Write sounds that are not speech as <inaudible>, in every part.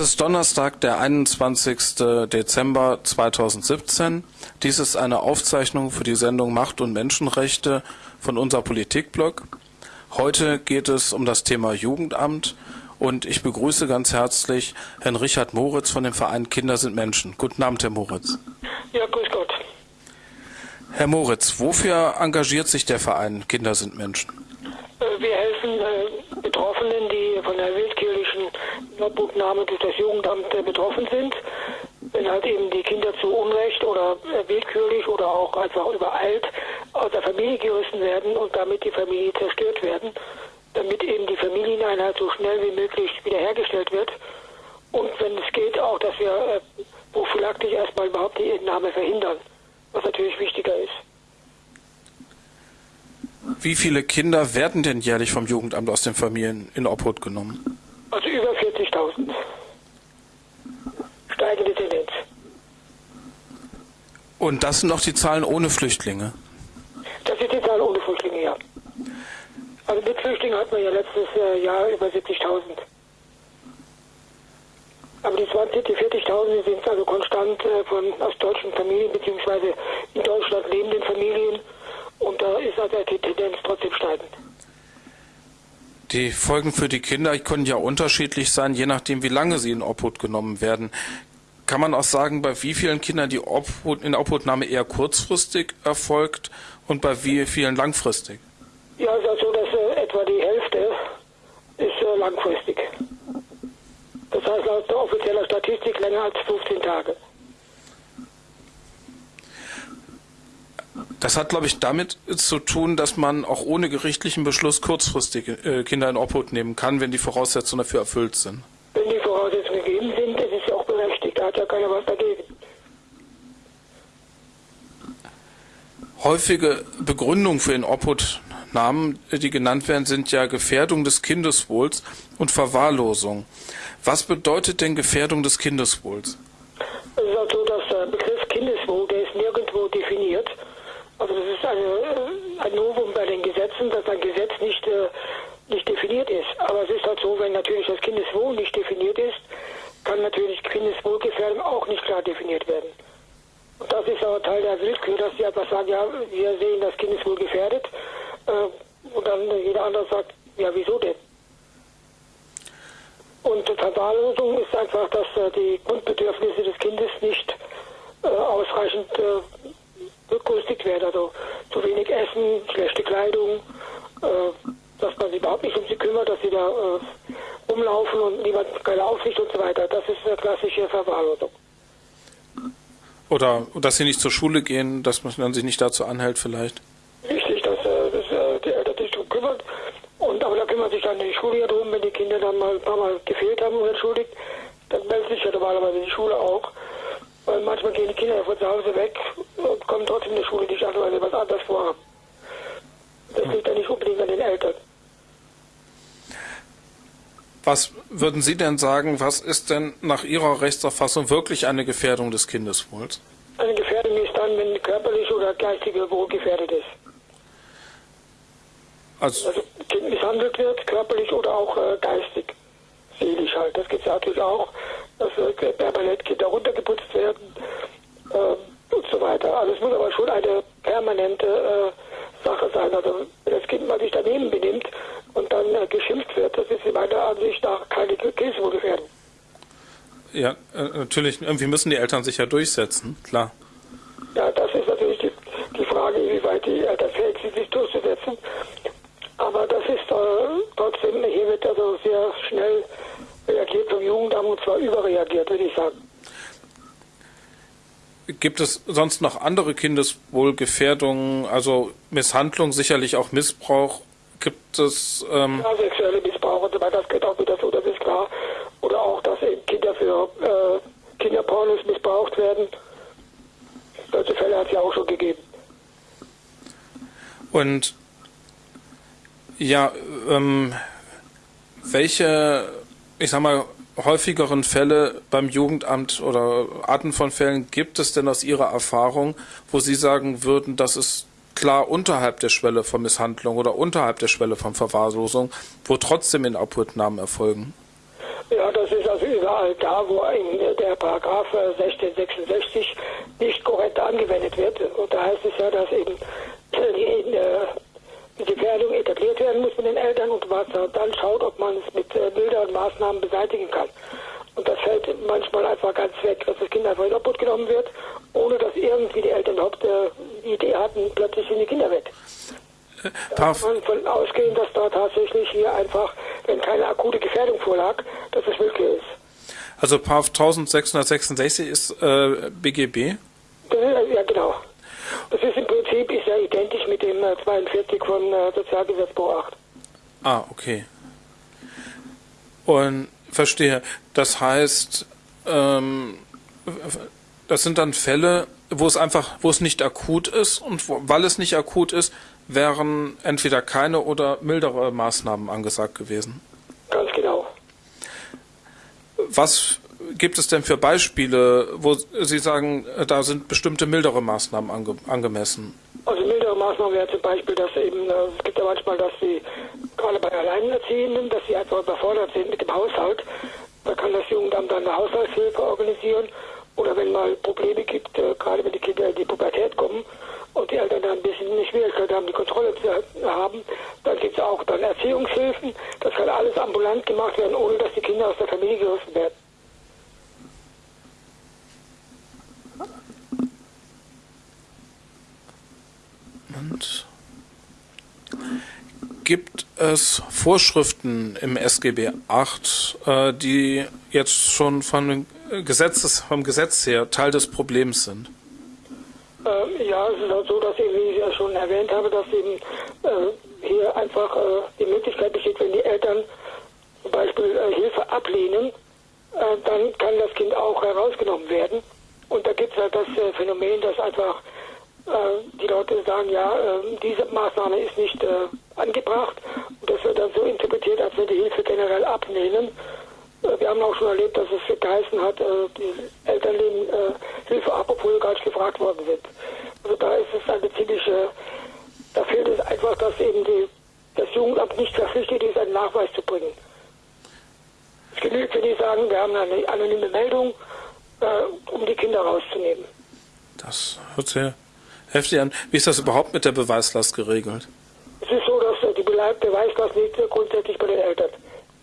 Es ist Donnerstag, der 21. Dezember 2017. Dies ist eine Aufzeichnung für die Sendung Macht und Menschenrechte von unser Politikblog. Heute geht es um das Thema Jugendamt und ich begrüße ganz herzlich Herrn Richard Moritz von dem Verein Kinder sind Menschen. Guten Abend, Herr Moritz. Ja, grüß Gott. Herr Moritz, wofür engagiert sich der Verein Kinder sind Menschen? Äh, wir helfen äh, Betroffenen, die von der willkürlichen Obhutnahme durch das Jugendamt äh, betroffen sind. Wenn halt eben die Kinder zu Unrecht oder willkürlich oder auch einfach übereilt aus der Familie gerissen werden und damit die Familie zerstört werden, damit eben die Familieneinheit so schnell wie möglich wiederhergestellt wird. Und wenn es geht, auch, dass wir prophylaktisch erstmal überhaupt die Entnahme verhindern, was natürlich wichtiger ist. Wie viele Kinder werden denn jährlich vom Jugendamt aus den Familien in Obhut genommen? Also über 40.000. Steigende Tendenz. Und das sind noch die Zahlen ohne Flüchtlinge? Das ist die Zahl ohne Flüchtlinge, ja. Also mit Flüchtlingen hatten wir ja letztes äh, Jahr über 70.000. Aber die 20, die 40.000 sind also konstant äh, von aus deutschen Familien beziehungsweise in Deutschland lebenden Familien und da ist also die Tendenz trotzdem steigend. Die Folgen für die Kinder können ja unterschiedlich sein, je nachdem, wie lange sie in Obhut genommen werden. Kann man auch sagen, bei wie vielen Kindern die Obhut, in Obhutnahme eher kurzfristig erfolgt und bei wie vielen langfristig? Ja, es ist also so, dass äh, etwa die Hälfte ist äh, langfristig. Das heißt laut der offizieller Statistik länger als 15 Tage. Das hat, glaube ich, damit zu tun, dass man auch ohne gerichtlichen Beschluss kurzfristig äh, Kinder in Obhut nehmen kann, wenn die Voraussetzungen dafür erfüllt sind. Wenn die Voraussetzungen gegeben sind, das ist ja auch berechtigt. Da hat ja keiner was dagegen. Häufige Begründungen für Inobhutnahmen, die genannt werden, sind ja Gefährdung des Kindeswohls und Verwahrlosung. Was bedeutet denn Gefährdung des Kindeswohls? Es ist halt Also das ist eine, äh, ein Novum bei den Gesetzen, dass ein Gesetz nicht, äh, nicht definiert ist. Aber es ist halt so, wenn natürlich das Kindeswohl nicht definiert ist, kann natürlich Kindeswohlgefährdung auch nicht klar definiert werden. Und das ist aber Teil der Willkür, dass sie einfach sagen, ja, wir sehen das Kindeswohl gefährdet. Äh, und dann jeder andere sagt, ja, wieso denn? Und Verwahrlosung ist einfach, dass äh, die Grundbedürfnisse des Kindes nicht äh, ausreichend äh, berücksichtigt werden. Also zu wenig Essen, schlechte Kleidung, äh, dass man sich überhaupt nicht um sie kümmert, dass sie da äh, rumlaufen und niemand keine Aufsicht und so weiter. Das ist eine klassische Verwahrlosung. Oder dass sie nicht zur Schule gehen, dass man sich nicht dazu anhält vielleicht? Richtig, dass, äh, dass äh, die Eltern sich darum kümmern. Und, aber da kümmert sich dann die Schule ja drum, wenn die Kinder dann mal ein paar Mal gefehlt haben und entschuldigt, dann meldet sich ja normalerweise die Schule auch. Weil manchmal gehen die Kinder von zu Hause weg und kommen trotzdem in der Schule nicht an, weil sie was anderes vorhaben. Das liegt ja nicht unbedingt an den Eltern. Was würden Sie denn sagen, was ist denn nach Ihrer Rechtsauffassung wirklich eine Gefährdung des Kindeswohls? Eine Gefährdung ist dann, wenn körperlich oder geistige Wohl gefährdet ist. Also, also Kind misshandelt wird, körperlich oder auch äh, geistig, seelisch halt. Das gibt es natürlich auch dass äh, permanent Kinder runtergeputzt werden äh, und so weiter. Also es muss aber schon eine permanente äh, Sache sein. Also wenn das Kind mal sich daneben benimmt und dann äh, geschimpft wird, das ist in meiner Ansicht nach keine Kindeswohlgefährdung. Ja, äh, natürlich, irgendwie müssen die Eltern sich ja durchsetzen, klar. Ja, das ist natürlich die, die Frage, wie weit die Eltern fähig sind, sich durchzusetzen. Aber das ist äh, trotzdem, hier wird also sehr schnell reagiert vom Jugendamt und zwar überreagiert, würde ich sagen. Gibt es sonst noch andere Kindeswohlgefährdungen, also Misshandlung, sicherlich auch Missbrauch? Gibt es. Ähm ja, sexuelle Missbrauch und so weiter, das geht auch wieder so, das ist klar. Oder auch, dass eben Kinder für äh, Kinderpornos missbraucht werden. Solche Fälle hat es ja auch schon gegeben. Und ja, ähm, welche ich sag mal, häufigeren Fälle beim Jugendamt oder Arten von Fällen gibt es denn aus Ihrer Erfahrung, wo Sie sagen würden, das ist klar unterhalb der Schwelle von Misshandlung oder unterhalb der Schwelle von Verwahrlosung, wo trotzdem in Obhutnahmen erfolgen? Ja, das ist also überall da, wo der Paragraph 1666 nicht korrekt angewendet wird. Und da heißt es ja, dass eben die, die Gefährdung etabliert werden muss mit den Eltern und was dann schaut, ob man es mit milderen Maßnahmen beseitigen kann. Und das fällt manchmal einfach ganz weg, dass das Kind einfach in Obhut genommen wird, ohne dass irgendwie die Eltern überhaupt äh, die Idee hatten, plötzlich sind die Kinder weg. Da kann man von ausgehen, dass da tatsächlich hier einfach, wenn keine akute Gefährdung vorlag, dass es möglich ist. Also Paragraph 1666 ist äh, BGB? Ja, genau. Das ist im Prinzip ist ja identisch mit dem 42 äh, von äh, Sozialgesetzbuch 8. Ah, okay. Und verstehe. Das heißt, ähm, das sind dann Fälle, wo es einfach, wo es nicht akut ist und wo, weil es nicht akut ist, wären entweder keine oder mildere Maßnahmen angesagt gewesen. Ganz genau. Was gibt es denn für Beispiele, wo Sie sagen, da sind bestimmte mildere Maßnahmen ange angemessen? Also mildere Maßnahmen wäre zum Beispiel, dass eben, äh, es gibt ja manchmal, dass sie gerade bei Alleinerziehenden, dass sie einfach überfordert sind mit dem Haushalt. Da kann das Jugendamt dann eine Haushaltshilfe organisieren. Oder wenn mal Probleme gibt, äh, gerade wenn die Kinder in die Pubertät kommen und die Eltern dann ein bisschen eine Schwierigkeit haben, die Kontrolle zu haben, dann gibt es auch dann Erziehungshilfen. Das kann alles ambulant gemacht werden, ohne dass die Kinder aus der Familie gerissen werden. Und gibt es Vorschriften im SGB 8, äh, die jetzt schon von Gesetzes, vom Gesetz her Teil des Problems sind? Ähm, ja, es ist halt so, dass eben, wie ich ja schon erwähnt habe, dass eben äh, hier einfach äh, die Möglichkeit besteht, wenn die Eltern zum Beispiel äh, Hilfe ablehnen, äh, dann kann das Kind auch herausgenommen werden. Und da gibt es halt das äh, Phänomen, dass einfach die Leute sagen, ja, ähm, diese Maßnahme ist nicht äh, angebracht. Und das wird dann so interpretiert, als wenn die Hilfe generell ablehnen. Äh, wir haben auch schon erlebt, dass es geheißen hat, die Eltern lehnen Hilfe ab, obwohl gar nicht gefragt worden sind. Also da ist es eine ziemliche, da fehlt es einfach, dass eben die, das Jugendamt nicht verpflichtet ist, einen Nachweis zu bringen. Es genügt, wenn die sagen, wir haben eine anonyme Meldung, um die Kinder rauszunehmen. Das hört sehr heftig an. Wie ist das überhaupt mit der Beweislast geregelt? Es ist so, dass die Beweislast liegt grundsätzlich bei den Eltern.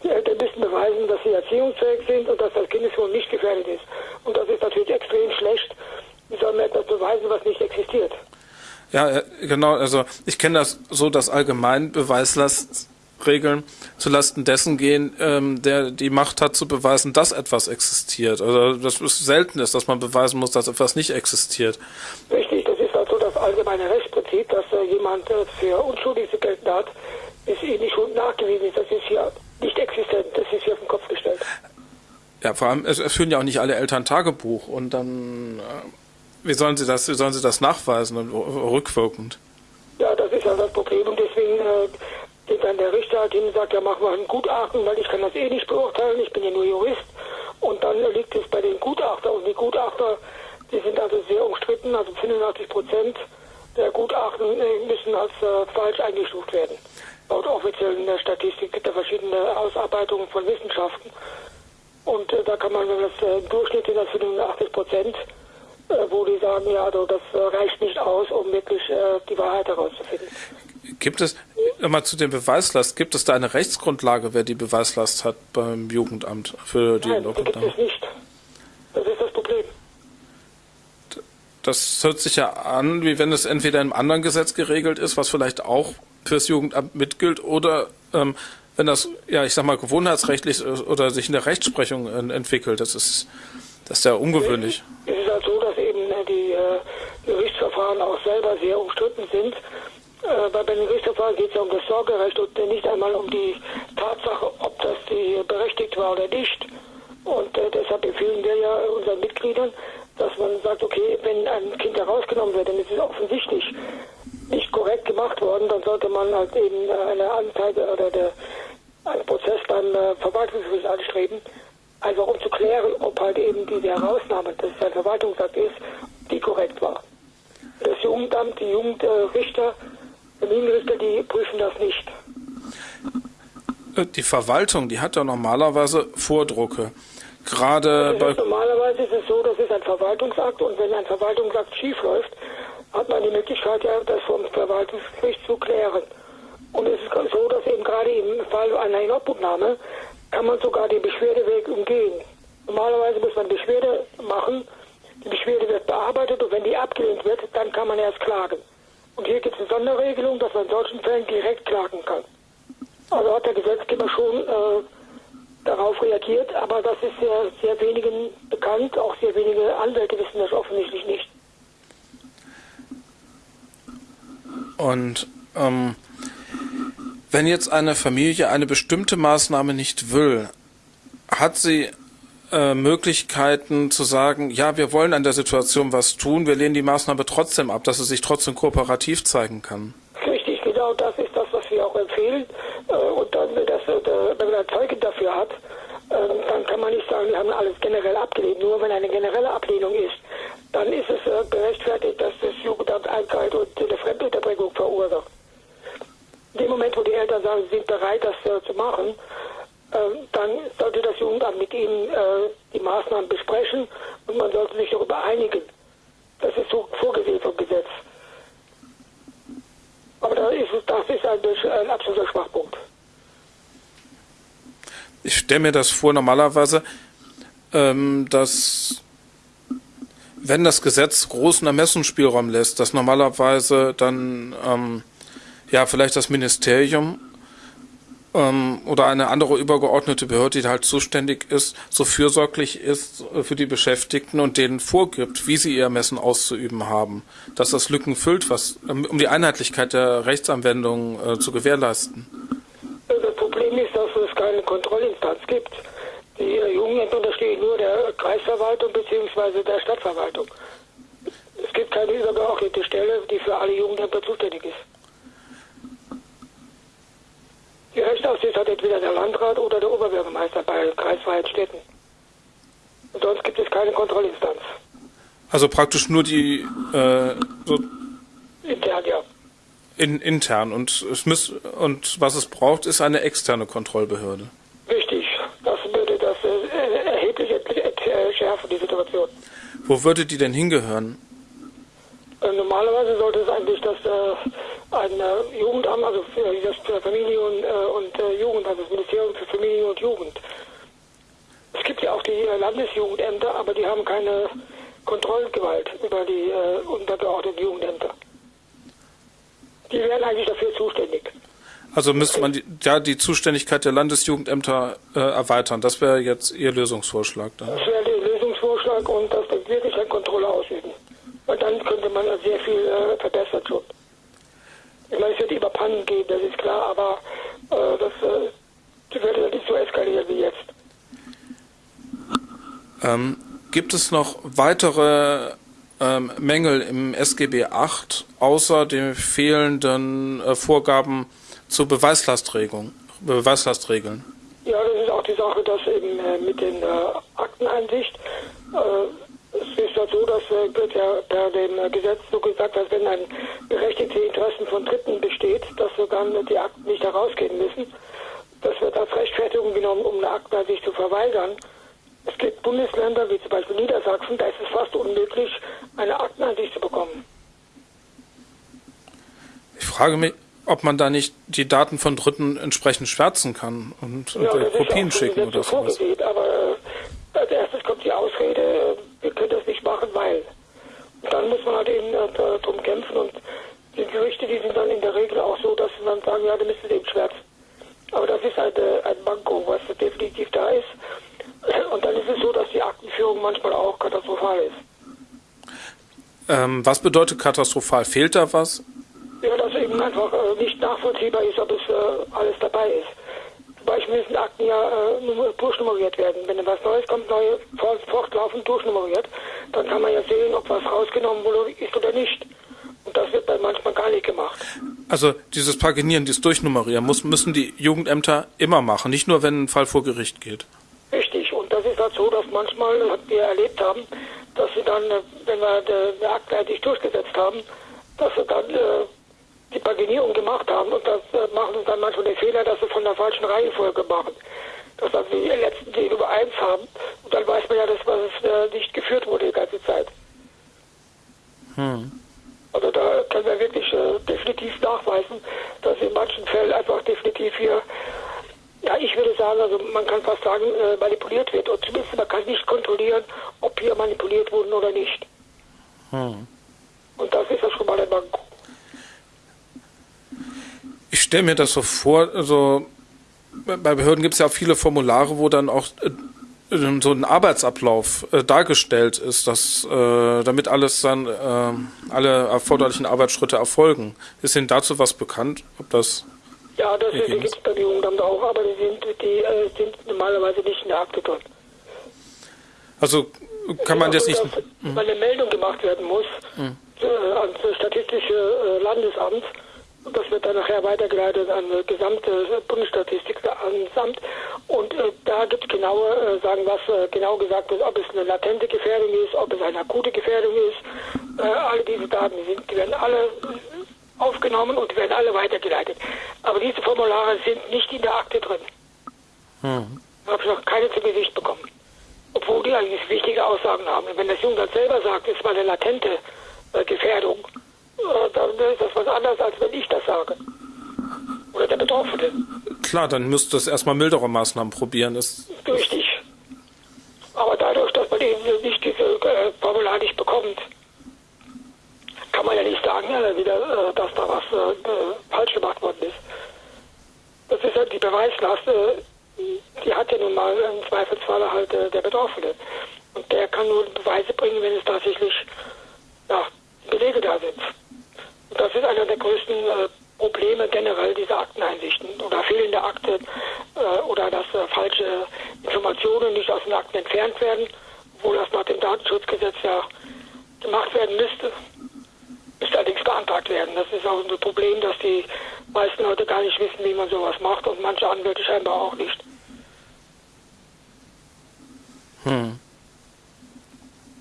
Die Eltern müssen beweisen, dass sie erziehungsfähig sind und dass das Kindeswohl nicht gefährdet ist. Und das ist natürlich extrem schlecht. Wie soll man etwas beweisen, was nicht existiert? Ja, genau. Also ich kenne das so, dass allgemein Beweislastregeln zulasten dessen gehen, ähm, der die Macht hat zu beweisen, dass etwas existiert. Also das ist selten ist, dass man beweisen muss, dass etwas nicht existiert. Richtig, das allgemeine Rechtsprinzip, dass äh, jemand äh, für unschuldig zu gelten hat, ihm die Schuld nachgewiesen ist. Das ist hier nicht existent, das ist hier auf den Kopf gestellt. Ja, vor allem, es, es führen ja auch nicht alle Eltern Tagebuch und dann, äh, wie sollen sie das, wie sollen sie das nachweisen und rückwirkend? Ja, das ist ja das Problem und deswegen äh, geht dann der Richter halt hin und sagt, ja, mach mal ein Gutachten, weil ich kann das eh nicht beurteilen, ich bin ja nur Jurist. Und dann liegt es bei den Gutachter und die Gutachter die sind also sehr umstritten, also 85 Prozent der Gutachten äh, müssen als äh, falsch eingestuft werden. Laut offiziellen äh, Statistik gibt es verschiedene Ausarbeitungen von Wissenschaften. Und äh, da kann man, wenn das äh, im Durchschnitt sind das 85 Prozent, äh, wo die sagen, ja, also das reicht nicht aus, um wirklich die Wahrheit herauszufinden. Gibt es, mal zu dem Beweislast, gibt es da eine Rechtsgrundlage, wer die Beweislast hat beim Jugendamt für die Nein, die gibt es nicht. Das ist das. Das hört sich ja an, wie wenn es entweder im anderen Gesetz geregelt ist, was vielleicht auch fürs Jugendamt mitgilt, oder ähm, wenn das, ja, ich sag mal, gewohnheitsrechtlich oder sich in der Rechtsprechung äh, entwickelt. Das ist, das ist ja ungewöhnlich. Es ist halt so, dass eben äh, die äh, Gerichtsverfahren auch selber sehr umstritten sind. Äh, bei den Gerichtsverfahren geht es ja um das Sorgerecht und nicht einmal um die Tatsache, ob das die berechtigt war oder nicht. Und äh, deshalb empfehlen wir ja unseren Mitgliedern, dass man sagt, okay, wenn ein Kind herausgenommen wird, dann ist es offensichtlich nicht korrekt gemacht worden, dann sollte man halt eben eine Anzeige oder der, einen Prozess beim äh, Verwaltungsgericht anstreben, einfach um zu klären, ob halt eben diese Herausnahme, das ein Verwaltungsakt ist, die korrekt war. Das Jugendamt, die Jugendrichter, Familienrichter, die prüfen das nicht. Die Verwaltung, die hat ja normalerweise Vordrucke. Gerade bei normalerweise ist es so, das ist ein Verwaltungsakt und wenn ein Verwaltungsakt schiefläuft, hat man die Möglichkeit, ja, das vom Verwaltungsgericht zu klären. Und es ist so, dass eben gerade im Fall einer Inobhutnahme kann man sogar den Beschwerdeweg umgehen. Normalerweise muss man Beschwerde machen, die Beschwerde wird bearbeitet und wenn die abgelehnt wird, dann kann man erst klagen. Und hier gibt es eine Sonderregelung, dass man in solchen Fällen direkt klagen kann. Also hat der Gesetzgeber schon äh, darauf reagiert, aber das ist sehr, sehr wenigen bekannt, auch sehr wenige Anwälte wissen das offensichtlich nicht. Und ähm, wenn jetzt eine Familie eine bestimmte Maßnahme nicht will, hat sie äh, Möglichkeiten zu sagen, ja, wir wollen an der Situation was tun, wir lehnen die Maßnahme trotzdem ab, dass sie sich trotzdem kooperativ zeigen kann. Richtig, genau das ist das, was wir auch empfehlen. Äh, und dann, das, äh, wenn man ein Zeugen dafür hat, ähm, dann kann man nicht sagen, wir haben alles generell abgelehnt. Nur wenn eine generelle Ablehnung ist, dann ist es gerechtfertigt, dass das Jugendamt eingreift und eine Fremdunterbringung verursacht. In dem Moment, wo die Eltern sagen, sie sind bereit, das zu machen, ähm, dann sollte das Jugendamt mit ihnen äh, die Maßnahmen besprechen und man sollte sich darüber einigen. Das ist so vorgesehen vom Gesetz. Aber das ist ein absoluter Schwachpunkt. Ich stelle mir das vor, normalerweise, ähm, dass wenn das Gesetz großen Ermessensspielraum lässt, dass normalerweise dann ähm, ja vielleicht das Ministerium ähm, oder eine andere übergeordnete Behörde, die halt zuständig ist, so fürsorglich ist äh, für die Beschäftigten und denen vorgibt, wie sie ihr Ermessen auszuüben haben, dass das Lücken füllt, was, ähm, um die Einheitlichkeit der Rechtsanwendung äh, zu gewährleisten. Das Problem ist, dass es keine Kontrollinstanz gibt. Die Jugendämter unterstehen nur der Kreisverwaltung bzw. der Stadtverwaltung. Es gibt keine übergeordnete Stelle, die für alle Jugendämter zuständig ist. Die Rechtsaufsicht hat entweder der Landrat oder der Oberbürgermeister bei kreisfreien Städten. Und sonst gibt es keine Kontrollinstanz. Also praktisch nur die äh, so intern, ja. In, intern und es muss, und was es braucht, ist eine externe Kontrollbehörde. Richtig, das würde das äh, erheblich entschärfen, die Situation. Wo würde die denn hingehören? Äh, normalerweise sollte es eigentlich das äh, ein äh, Jugendamt, also für das Familie und, äh, und Jugend, also das Ministerium für Familie und Jugend. Es gibt ja auch die Landesjugendämter, aber die haben keine Kontrollgewalt über die untergeordneten Jugendämter. Die wären eigentlich dafür zuständig. Also müsste man die, ja die Zuständigkeit der Landesjugendämter äh, erweitern. Das wäre jetzt Ihr Lösungsvorschlag. Dann. Das wäre der Lösungsvorschlag und dass wir wirklich eine Kontrolle ausüben. Und dann könnte man sehr viel äh, verbessern schon. Ich meine, es wird immer Pannen geben, das ist klar, aber äh, das, äh, das wird nicht so eskalieren wie jetzt. Ähm, gibt es noch weitere ähm, Mängel im SGB VIII außer den fehlenden äh, Vorgaben zur Beweislastregelung, Beweislastregeln? Ja, das ist auch die Sache, dass eben äh, mit den äh, Akteneinsicht äh, es ist ja so, dass äh, wird ja per dem äh, Gesetz so gesagt, dass wenn ein berechtigte Interessen von Dritten besteht, dass dann die Akten nicht herausgeben müssen. Das wird als Rechtfertigung genommen, um eine Akte sich zu verweigern. Es gibt Bundesländer, wie zum Beispiel Niedersachsen, da ist es fast unmöglich, eine Akteneinsicht zu bekommen. Ich frage mich, ob man da nicht die Daten von Dritten entsprechend schwärzen kann und, ja, und Kopien schicken oder so. Aber äh, als erstes kommt die Ausrede, wir können das nicht machen, weil. Und dann muss man halt eben äh, darum kämpfen und die Gerichte, die sind dann in der Regel auch so, dass sie dann sagen, ja, dann müssen sie eben schwärzen. Aber das ist eine, ein Manko, was definitiv da ist. Und dann ist es so, dass die Aktenführung manchmal auch katastrophal ist. Ähm, was bedeutet katastrophal? Fehlt da was? Ja, dass eben einfach äh, nicht nachvollziehbar ist, ob es äh, alles dabei ist. Beispiel müssen Akten ja äh, durchnummeriert werden. Wenn etwas Neues kommt, neu, fortlaufend durchnummeriert, dann kann man ja sehen, ob was rausgenommen wurde ist oder nicht. Und das wird dann manchmal gar nicht gemacht. Also dieses Paginieren, dieses Durchnummerieren muss, müssen die Jugendämter immer machen, nicht nur, wenn ein Fall vor Gericht geht. Ist halt so, dass manchmal, was wir erlebt haben, dass sie dann, äh, wenn wir eine Akte eigentlich durchgesetzt haben, dass sie dann äh, die Paginierung gemacht haben. Und das äh, machen sie dann manchmal den Fehler, dass sie von der falschen Reihenfolge machen. Dass also die letzten die Nummer 1 haben. Und dann weiß man ja, dass was äh, nicht geführt wurde die ganze Zeit. Hm. Also da können wir wirklich äh, definitiv nachweisen, dass in manchen Fällen einfach definitiv hier, ja ich würde sagen, also man kann fast sagen, äh, manipuliert wird. Und zumindest man kann nicht kontrollieren, ob hier manipuliert wurden oder nicht. Hm. Und das ist ja schon mal ein Manko. Ich stelle mir das so vor, also bei Behörden gibt es ja viele Formulare, wo dann auch äh, so ein Arbeitsablauf äh, dargestellt ist, dass äh, damit alles dann äh, alle erforderlichen Arbeitsschritte erfolgen. Ist Ihnen dazu was bekannt? Ob das ja, das gibt es bei Jugendamt auch, aber die sind, die äh, sind normalerweise nicht in der Akte drin. Also kann man das nicht. Dass, weil eine Meldung gemacht werden muss mhm. ans Statistische äh, Landesamt das wird dann nachher weitergeleitet an das gesamte Bundesstatistikamt. Und äh, da gibt es genaue äh, sagen, was äh, genau gesagt wird, ob es eine latente Gefährdung ist, ob es eine akute Gefährdung ist. Äh, alle diese Daten, die, sind, die werden alle aufgenommen und werden alle weitergeleitet. Aber diese Formulare sind nicht in der Akte drin. Hm. Da habe ich noch keine zu Gesicht bekommen. Obwohl die eigentlich wichtige Aussagen haben. Und wenn das Jugendamt selber sagt, es war eine latente äh, Gefährdung, dann ist das was anderes, als wenn ich das sage. Oder der Betroffene. Klar, dann müsste es erstmal mildere Maßnahmen probieren. Ist Richtig. Aber dadurch, dass man eben nicht diese äh, Formular nicht bekommt, kann man ja nicht sagen, ja, wieder, äh, dass da was äh, äh, falsch gemacht worden ist. Das ist halt die Beweislast, äh, die hat ja nun mal im Zweifelsfall halt äh, der Betroffene. Und der kann nur Beweise bringen, wenn es tatsächlich ja, Belege da sind. Das ist einer der größten äh, Probleme generell dieser Akteneinsichten oder fehlende Akte äh, oder dass äh, falsche Informationen nicht aus den Akten entfernt werden, obwohl das nach dem Datenschutzgesetz ja gemacht werden müsste. Müsste allerdings beantragt werden. Das ist auch ein Problem, dass die meisten Leute gar nicht wissen, wie man sowas macht und manche Anwälte scheinbar auch nicht. Hm.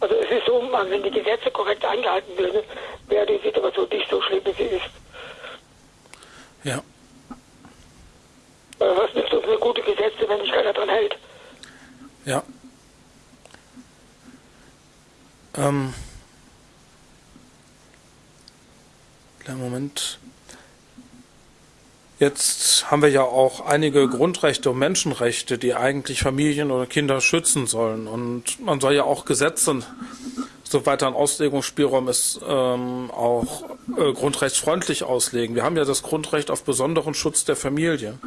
Also es ist so, wenn die Gesetze korrekt eingehalten würden, wäre die Situation nicht so schlimm, wie sie ist. Ja. Äh, was nützt uns eine gute Gesetze, wenn sich keiner dran hält? Ja. Ähm. Kleinen Moment. Jetzt haben wir ja auch einige Grundrechte und Menschenrechte, die eigentlich Familien oder Kinder schützen sollen. Und man soll ja auch Gesetze, soweit ein Auslegungsspielraum ist, ähm, auch äh, grundrechtsfreundlich auslegen. Wir haben ja das Grundrecht auf besonderen Schutz der Familie.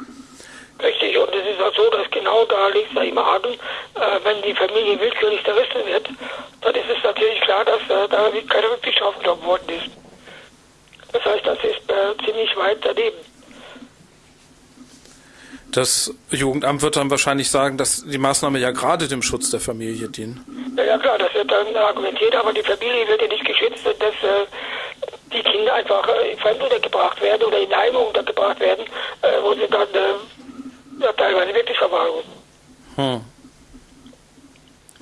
Richtig, und es ist auch so, dass genau da liegt ja im Argen, äh, wenn die Familie willkürlich zerrissen wird, dann ist es natürlich klar, dass äh, da keine Rücksicht aufgenommen worden ist. Das heißt, das ist äh, ziemlich weit daneben. Das Jugendamt wird dann wahrscheinlich sagen, dass die Maßnahme ja gerade dem Schutz der Familie dient. Ja, ja klar, das wird dann argumentiert, aber die Familie wird ja nicht geschützt, dass äh, die Kinder einfach äh, fremd untergebracht werden oder in Heime untergebracht werden, äh, wo sie dann äh, ja, teilweise wirklich verwahren. Hm.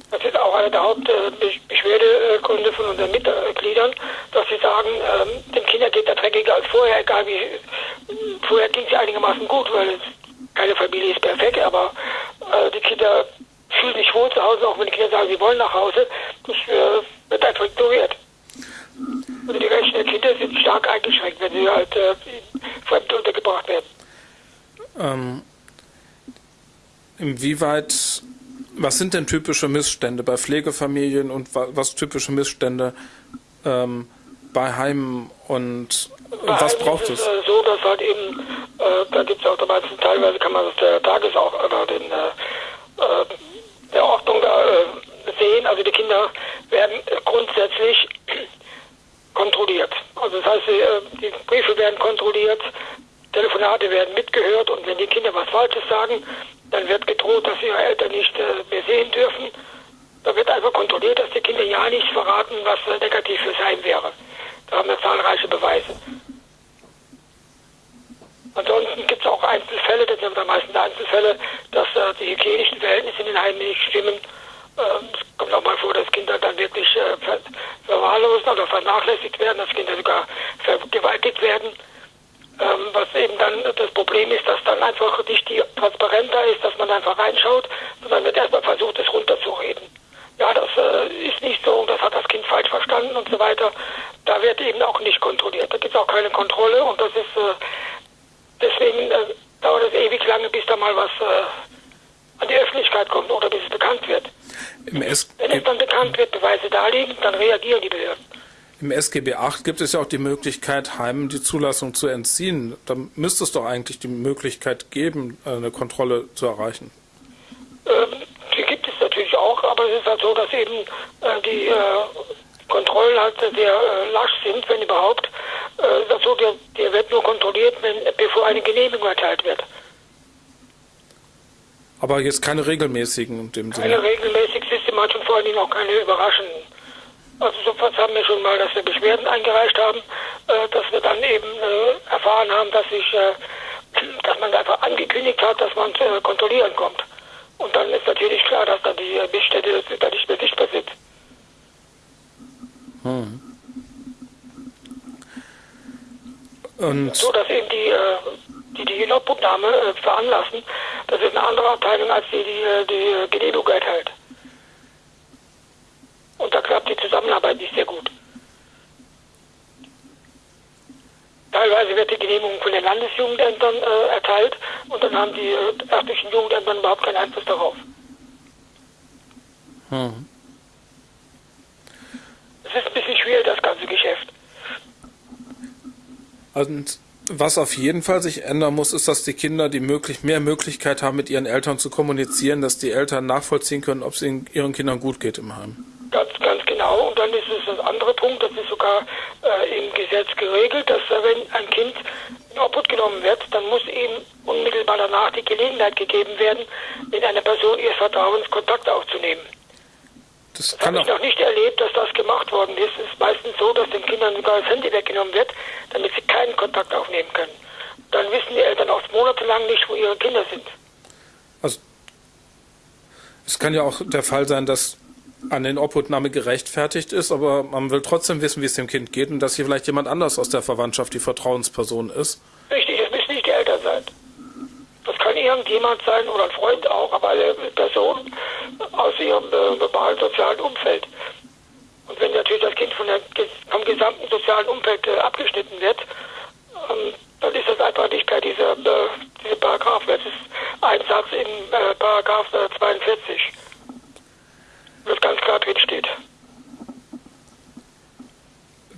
Das ist auch einer der Hauptbeschwerdegründe von unseren Mitgliedern, dass sie sagen, ähm, dem Kinder geht der dreckiger als vorher, egal wie. Vorher ging es einigermaßen gut, weil keine Familie ist perfekt, aber äh, die Kinder fühlen sich wohl zu Hause, auch wenn die Kinder sagen, sie wollen nach Hause. Das äh, wird einfach ignoriert. Also die Rechte der Kinder sind stark eingeschränkt, wenn sie halt äh, fremd untergebracht werden. Ähm, inwieweit, was sind denn typische Missstände bei Pflegefamilien und was typische Missstände ähm, bei Heimen und bei was braucht es? Ist, äh, so, dass halt eben äh, da gibt es auch dabei, teilweise kann man das der Tages auch oder den, äh, äh, der Ordnung da äh, sehen. Also die Kinder werden grundsätzlich <clears throat> kontrolliert. Also das heißt, äh, die Briefe werden kontrolliert, Telefonate werden mitgehört und wenn die Kinder was Falsches sagen, dann wird gedroht, dass ihre Eltern nicht mehr sehen dürfen. Da wird einfach kontrolliert, dass die Kinder ja nicht verraten, was negativ für sein wäre. Da haben wir zahlreiche Beweise. Ansonsten gibt es auch Einzelfälle, das sind am meisten Einzelfälle, dass äh, die hygienischen Verhältnisse in den Heimen nicht stimmen. Ähm, es kommt auch mal vor, dass Kinder dann wirklich äh, ver verwahrlost oder vernachlässigt werden, dass Kinder sogar vergewaltigt werden. eben dann das Problem ist, dass dann einfach nicht die Transparenz da ist, dass man einfach reinschaut, sondern wird erstmal versucht, es runterzureden. Ja, das äh, ist nicht so, das hat das Kind falsch verstanden und so weiter. Da wird eben auch nicht kontrolliert. Da gibt es auch keine Kontrolle und das ist äh, deswegen äh, dauert es ewig lange, bis da mal was äh, an die Öffentlichkeit kommt oder bis es bekannt wird. Wenn es dann bekannt wird, Beweise da liegen, dann reagieren die Behörden. Im SGB VIII gibt es ja auch die Möglichkeit, Heimen die Zulassung zu entziehen. Da müsste es doch eigentlich die Möglichkeit geben, eine Kontrolle zu erreichen. Ähm, die gibt es natürlich auch, aber es ist halt so, dass eben äh, die äh, Kontrollen halt sehr äh, lasch sind, wenn überhaupt. Äh, das so, der, der wird nur kontrolliert, wenn, bevor eine Genehmigung erteilt wird. Aber jetzt keine regelmäßigen in dem Sinne? Keine regelmäßig, systematisch und vor allen Dingen auch keine überraschenden. Also sofort haben wir schon mal, dass wir Beschwerden eingereicht haben, äh, dass wir dann eben äh, erfahren haben, dass sich, äh, dass man einfach angekündigt hat, dass man äh, kontrollieren kommt. Und dann ist natürlich klar, dass dann die Missstände da nicht mehr sichtbar sind. Hm. Und so, dass eben die, äh, die die äh, veranlassen, das ist eine andere Abteilung als die, die äh, die Genehmigung erteilt. Und da klappt die Zusammenarbeit nicht sehr gut. Teilweise wird die Genehmigung von den Landesjugendämtern äh, erteilt und dann haben die äh, örtlichen Jugendämter überhaupt keinen Einfluss darauf. Hm. Es ist ein bisschen schwierig, das ganze Geschäft. Und was auf jeden Fall sich ändern muss, ist, dass die Kinder die möglich, mehr Möglichkeit haben, mit ihren Eltern zu kommunizieren, dass die Eltern nachvollziehen können, ob es ihren Kindern gut geht im Heim. Ganz, ganz genau. Und dann ist es das andere Punkt, das ist sogar äh, im Gesetz geregelt, dass wenn ein Kind in Obhut genommen wird, dann muss ihm unmittelbar danach die Gelegenheit gegeben werden, mit einer Person ihres Vertrauens Kontakt aufzunehmen. Das, das habe ich noch nicht erlebt, dass das gemacht worden ist. Es ist meistens so, dass den Kindern sogar das Handy weggenommen wird, damit sie keinen Kontakt aufnehmen können. Dann wissen die Eltern oft monatelang nicht, wo ihre Kinder sind. Also es kann ja auch der Fall sein, dass an den Obhutnahme gerechtfertigt ist, aber man will trotzdem wissen, wie es dem Kind geht und dass hier vielleicht jemand anders aus der Verwandtschaft die Vertrauensperson ist. Richtig, es müssen nicht die Eltern sein. Das kann irgendjemand sein oder ein Freund auch, aber eine Person aus ihrem äh, sozialen Umfeld. Und wenn natürlich das Kind der, vom gesamten sozialen Umfeld äh, abgeschnitten wird, ähm, dann ist das einfach nicht per dieser, äh, diese Paragraph. Das ist ein Satz in äh, Paragraph 42 das ganz klar drin steht.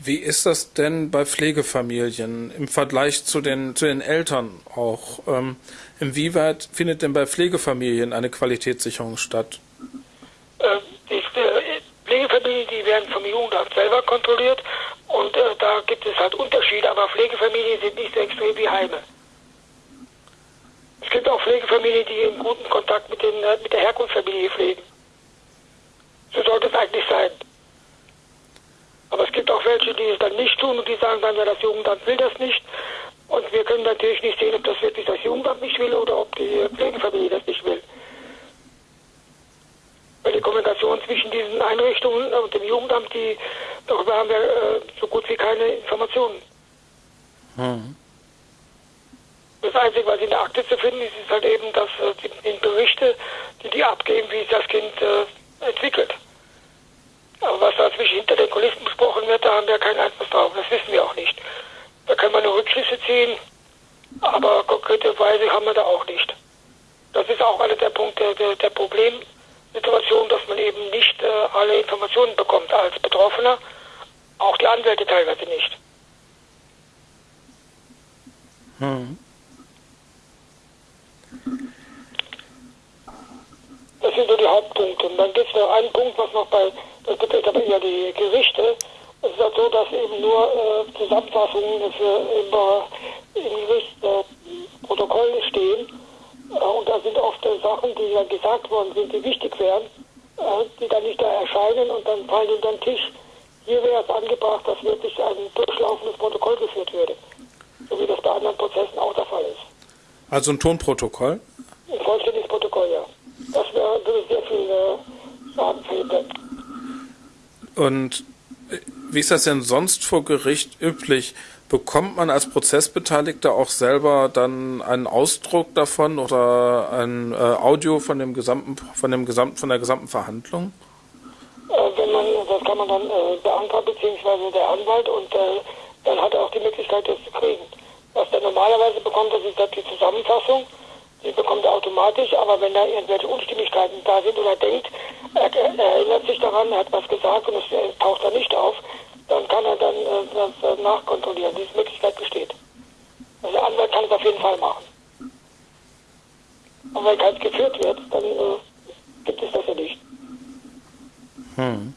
Wie ist das denn bei Pflegefamilien im Vergleich zu den, zu den Eltern auch? Ähm, inwieweit findet denn bei Pflegefamilien eine Qualitätssicherung statt? Äh, die Pflegefamilien, die werden vom Jugendamt selber kontrolliert und äh, da gibt es halt Unterschiede, aber Pflegefamilien sind nicht so extrem wie Heime. Es gibt auch Pflegefamilien, die in guten Kontakt mit, den, äh, mit der Herkunftsfamilie pflegen. So sollte es eigentlich sein. Aber es gibt auch welche, die es dann nicht tun und die sagen dann, ja, das Jugendamt will das nicht. Und wir können natürlich nicht sehen, ob das wirklich das Jugendamt nicht will oder ob die Pflegefamilie das nicht will. Weil die Kommunikation zwischen diesen Einrichtungen und dem Jugendamt, die, darüber haben wir äh, so gut wie keine Informationen. Hm. Das Einzige, was in der Akte zu finden ist, ist halt eben, dass äh, die, die Berichte, die die abgeben, wie das Kind äh, entwickelt. Aber was da zwischen hinter den Kulissen besprochen wird, da haben wir keinen Einfluss drauf. Das wissen wir auch nicht. Da kann man nur Rückschlüsse ziehen, aber konkrete Weise haben wir da auch nicht. Das ist auch einer der Punkte der, der Problemsituation, dass man eben nicht äh, alle Informationen bekommt als Betroffener, auch die Anwälte teilweise nicht. Hm. Das sind so die Hauptpunkte. Und dann gibt es noch einen Punkt, was noch bei, das betrifft aber eher die Gerichte. Es ist halt so, dass eben nur äh, Zusammenfassungen für immer im Gerichtsprotokoll äh, stehen. Äh, und da sind oft äh, Sachen, die dann gesagt worden sind, die wichtig wären, äh, die dann nicht da erscheinen und dann fallen in den Tisch. Hier wäre es angebracht, dass wirklich ein durchlaufendes Protokoll geführt würde. So wie das bei anderen Prozessen auch der Fall ist. Also ein Tonprotokoll? Ein vollständiges Protokoll, ja. Das wäre würde sehr viel äh, Schaden. Und wie ist das denn sonst vor Gericht üblich? Bekommt man als Prozessbeteiligter auch selber dann einen Ausdruck davon oder ein äh, Audio von dem gesamten, von dem gesamten, von der gesamten Verhandlung? Äh, wenn man, das kann man dann äh, beantragen, beziehungsweise der Anwalt und äh, dann hat er auch die Möglichkeit, das zu kriegen. Was er normalerweise bekommt, das ist die Zusammenfassung. Die bekommt er automatisch, aber wenn da irgendwelche Unstimmigkeiten da sind oder denkt, er, er erinnert sich daran, er hat was gesagt und es taucht da nicht auf, dann kann er dann äh, das äh, nachkontrollieren. Diese Möglichkeit besteht. Also der Anwalt kann es auf jeden Fall machen. Aber wenn keins geführt wird, dann äh, gibt es das ja nicht. Hm.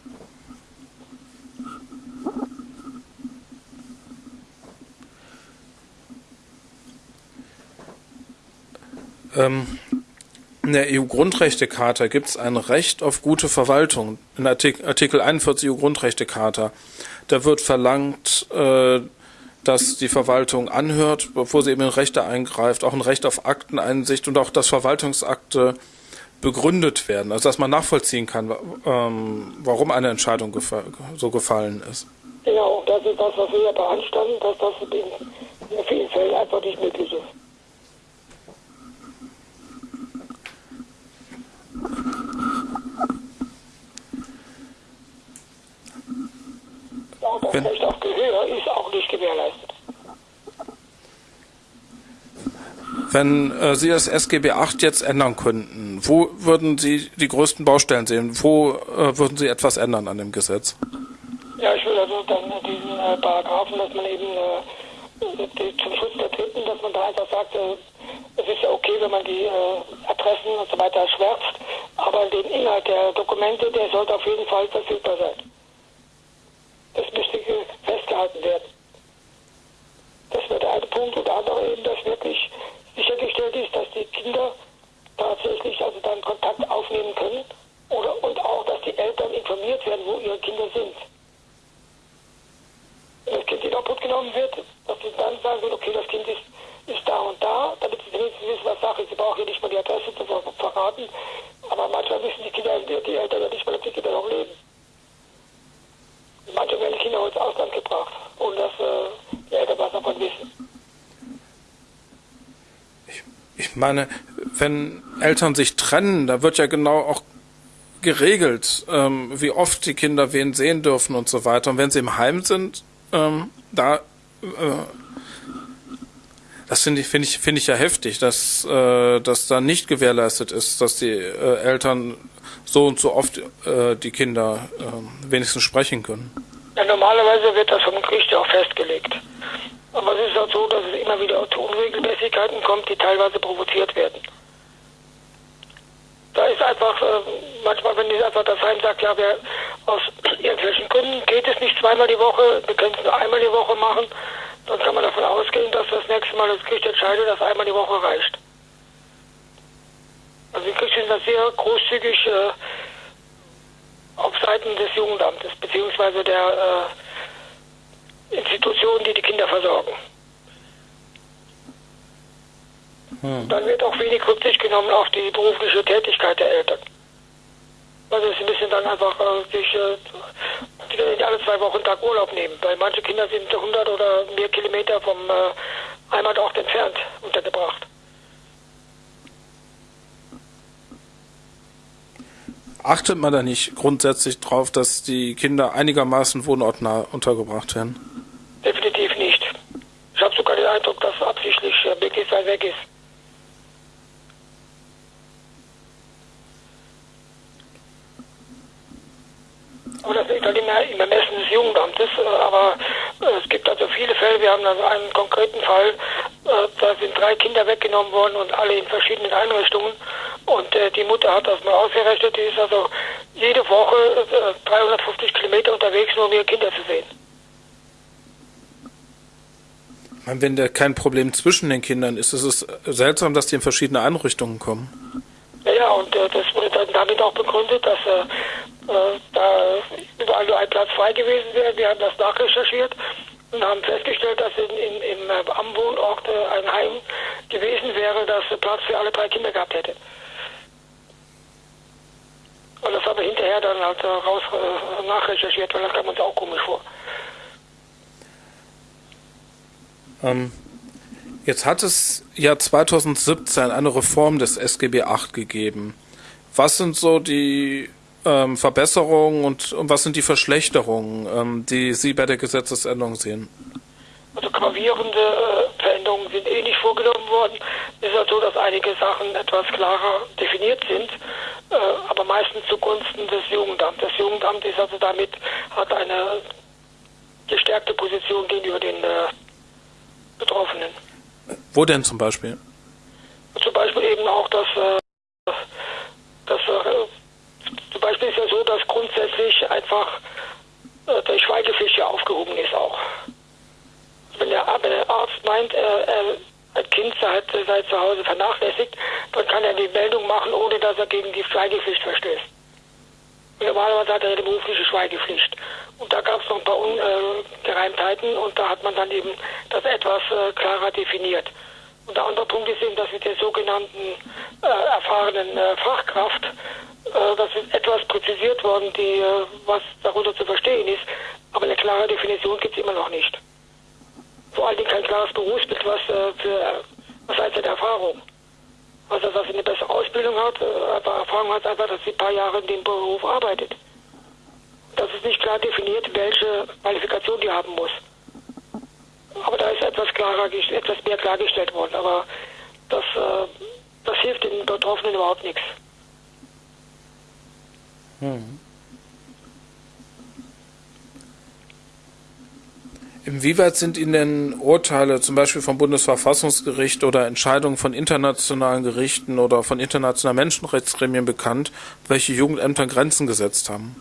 Ähm, in der EU-Grundrechtecharta gibt es ein Recht auf gute Verwaltung. In Artikel, Artikel 41 EU-Grundrechtecharta. Da wird verlangt, äh, dass die Verwaltung anhört, bevor sie eben in Rechte eingreift, auch ein Recht auf Akteneinsicht und auch, dass Verwaltungsakte begründet werden, also dass man nachvollziehen kann, ähm, warum eine Entscheidung gefa so gefallen ist. Genau, das ist das, was wir ja beanstanden, dass das in vielen Fällen einfach nicht möglich ist. Auch das Wenn, Recht auf Gehör ist auch nicht gewährleistet. Wenn äh, Sie das SGB VIII jetzt ändern könnten, wo würden Sie die größten Baustellen sehen? Wo äh, würden Sie etwas ändern an dem Gesetz? Ja, ich will also dann diesen äh, Paragraphen, dass man eben äh, zum Schutz der Dritten, dass man da einfach sagt, äh, es ist ja okay, wenn man die äh, Adressen und so weiter schwärzt, aber den Inhalt der Dokumente, der sollte auf jeden Fall verfügbar sein. Das müsste festgehalten werden. Das wäre der eine Punkt und der andere eben, dass wirklich sichergestellt ist, dass die Kinder tatsächlich also dann Kontakt aufnehmen können oder und auch, dass die Eltern informiert werden, wo ihre Kinder sind. Wenn das Kind in Obhut genommen wird, dass sie dann sagen können, okay, das Kind ist, ist da und da, damit sie wenigstens wissen, was Sache ist. Sie brauchen hier nicht mal die Adresse zu verraten, aber manchmal wissen die Kinder, die Eltern ja nicht mal, dass die Kinder noch leben. Manche werden Kinder ins Ausland gebracht, ohne dass äh, die Eltern was davon wissen. Ich, ich meine, wenn Eltern sich trennen, da wird ja genau auch geregelt, ähm, wie oft die Kinder wen sehen dürfen und so weiter. Und wenn sie im Heim sind, ähm, da äh, das finde ich, finde ich, finde ich ja heftig, dass, äh, dass da nicht gewährleistet ist, dass die äh, Eltern so und so oft äh, die Kinder äh, wenigstens sprechen können. Ja, normalerweise wird das vom Gericht auch festgelegt. Aber es ist auch so, dass es immer wieder zu Unregelmäßigkeiten kommt, die teilweise provoziert werden. Da ist einfach, äh, manchmal, wenn die einfach das Heim sagt, ja, wir aus <clears throat> irgendwelchen Gründen geht es nicht zweimal die Woche, wir können es nur einmal die Woche machen, dann kann man davon ausgehen, dass das nächste Mal das Gericht entscheidet, dass einmal die Woche reicht. Also die Gerichte sind da sehr großzügig äh, auf Seiten des Jugendamtes, beziehungsweise der äh, Institutionen, die die Kinder versorgen. Hm. Dann wird auch wenig Rücksicht genommen auf die berufliche Tätigkeit der Eltern. Also sie müssen dann einfach äh, sich äh, alle zwei Wochen Tag Urlaub nehmen, weil manche Kinder sind 100 oder mehr Kilometer vom äh, Heimatort entfernt untergebracht. Achtet man da nicht grundsätzlich drauf, dass die Kinder einigermaßen wohnortnah untergebracht werden? Definitiv nicht. Ich habe sogar den Eindruck, dass absichtlich weit weg ist. Aber das liegt halt immer im Ermessen des Jugendamtes. Äh, aber äh, es gibt also viele Fälle. Wir haben also einen konkreten Fall, äh, da sind drei Kinder weggenommen worden und alle in verschiedenen Einrichtungen. Und die Mutter hat das mal ausgerechnet. Die ist also jede Woche 350 Kilometer unterwegs, nur um ihre Kinder zu sehen. Wenn da kein Problem zwischen den Kindern ist, ist es seltsam, dass die in verschiedene Einrichtungen kommen. Ja, und äh, das wurde dann damit auch begründet, dass äh, äh, da überall nur ein Platz frei gewesen wäre. Wir haben das nachrecherchiert und haben festgestellt, dass in, in, im, äh, am Wohnort äh, ein Heim gewesen wäre, das Platz für alle drei Kinder gehabt hätte. Und das haben wir hinterher dann halt raus nachrecherchiert, weil das kam uns auch komisch vor. Ähm, jetzt hat es ja 2017 eine Reform des SGB VIII gegeben. Was sind so die ähm, Verbesserungen und, und, was sind die Verschlechterungen, ähm, die Sie bei der Gesetzesänderung sehen? Also gravierende äh, Veränderungen sind eh nicht vorgenommen worden. Es ist halt so, dass einige Sachen etwas klarer definiert sind, äh, aber meistens zugunsten des Jugendamts. Das Jugendamt ist also damit, hat eine gestärkte Position gegenüber den äh, Betroffenen. Wo denn zum Beispiel? Zum Beispiel eben auch, dass, äh, dass äh, zum Beispiel ist ja so, dass grundsätzlich einfach äh, der Schweigepflicht ja aufgehoben ist auch. Wenn der, wenn der Arzt meint, er, er, ein Kind sei, sei zu Hause vernachlässigt, dann kann er die Meldung machen, ohne dass er gegen die Schweigepflicht verstößt. Normalerweise hat er eine berufliche Schweigepflicht. Und da gab es noch ein paar Ungereimtheiten und da hat man dann eben das etwas äh, klarer definiert. Und der andere Punkt ist eben, dass mit der sogenannten äh, erfahrenen äh, Fachkraft, äh, das ist etwas präzisiert worden, die, äh, was darunter zu verstehen ist, aber eine klare Definition gibt es immer noch nicht. Vor allen Dingen kein klares Berufsbild, was äh, für was heißt denn Erfahrung. Also dass sie eine bessere Ausbildung hat, aber Erfahrung hat einfach, dass sie ein paar Jahre in dem Beruf arbeitet. Das ist nicht klar definiert, welche Qualifikation die haben muss. Aber da ist etwas klarer, etwas mehr klargestellt worden. Aber das, äh, das hilft den Betroffenen überhaupt nichts. Hm. Inwieweit sind Ihnen Urteile zum Beispiel vom Bundesverfassungsgericht oder Entscheidungen von internationalen Gerichten oder von internationalen Menschenrechtsgremien bekannt, welche Jugendämter Grenzen gesetzt haben?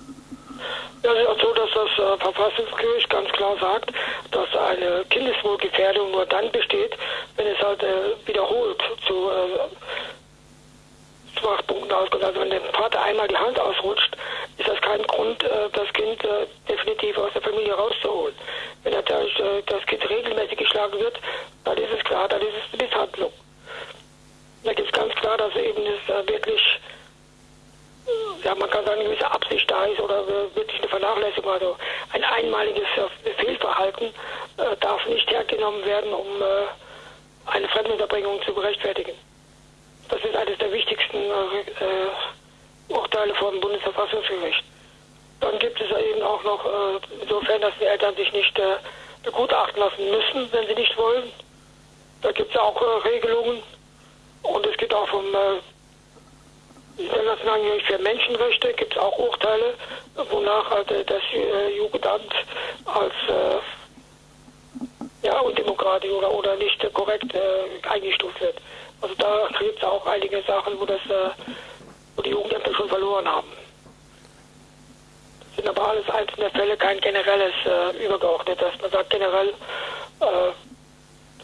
Ja, es ist auch so, dass das äh, Verfassungsgericht ganz klar sagt, dass eine Kindeswohlgefährdung nur dann besteht, wenn es halt äh, wiederholt zu äh, Schwachpunkten auskommt. Also wenn dem Vater einmal die Hand ausrutscht, ist das kein Grund, das Kind definitiv aus der Familie rauszuholen. Wenn natürlich das Kind regelmäßig geschlagen wird, dann ist es klar, dann ist es eine Misshandlung. Da gibt es ganz klar, dass eben es wirklich, ja, man kann sagen, eine gewisse Absicht da ist oder wirklich eine Vernachlässigung. Also ein einmaliges Fehlverhalten darf nicht hergenommen werden, um eine Fremdenunterbringung zu berechtfertigen. Das ist eines der wichtigsten äh, Urteile vom Bundesverfassungsgericht. Dann gibt es eben auch noch, äh, insofern, dass die Eltern sich nicht äh, begutachten lassen müssen, wenn sie nicht wollen. Da gibt es auch äh, Regelungen. Und es gibt auch vom äh, Internationalen Gericht für Menschenrechte gibt es auch Urteile, wonach halt, das äh, Jugendamt als ja, undemokratisch oder, oder nicht korrekt eingestuft wird. Also da gibt es auch einige Sachen, wo, das, wo die Jugendämter schon verloren haben. Sind aber alles einzelne Fälle, kein generelles äh, übergeordnet, dass man sagt generell, äh,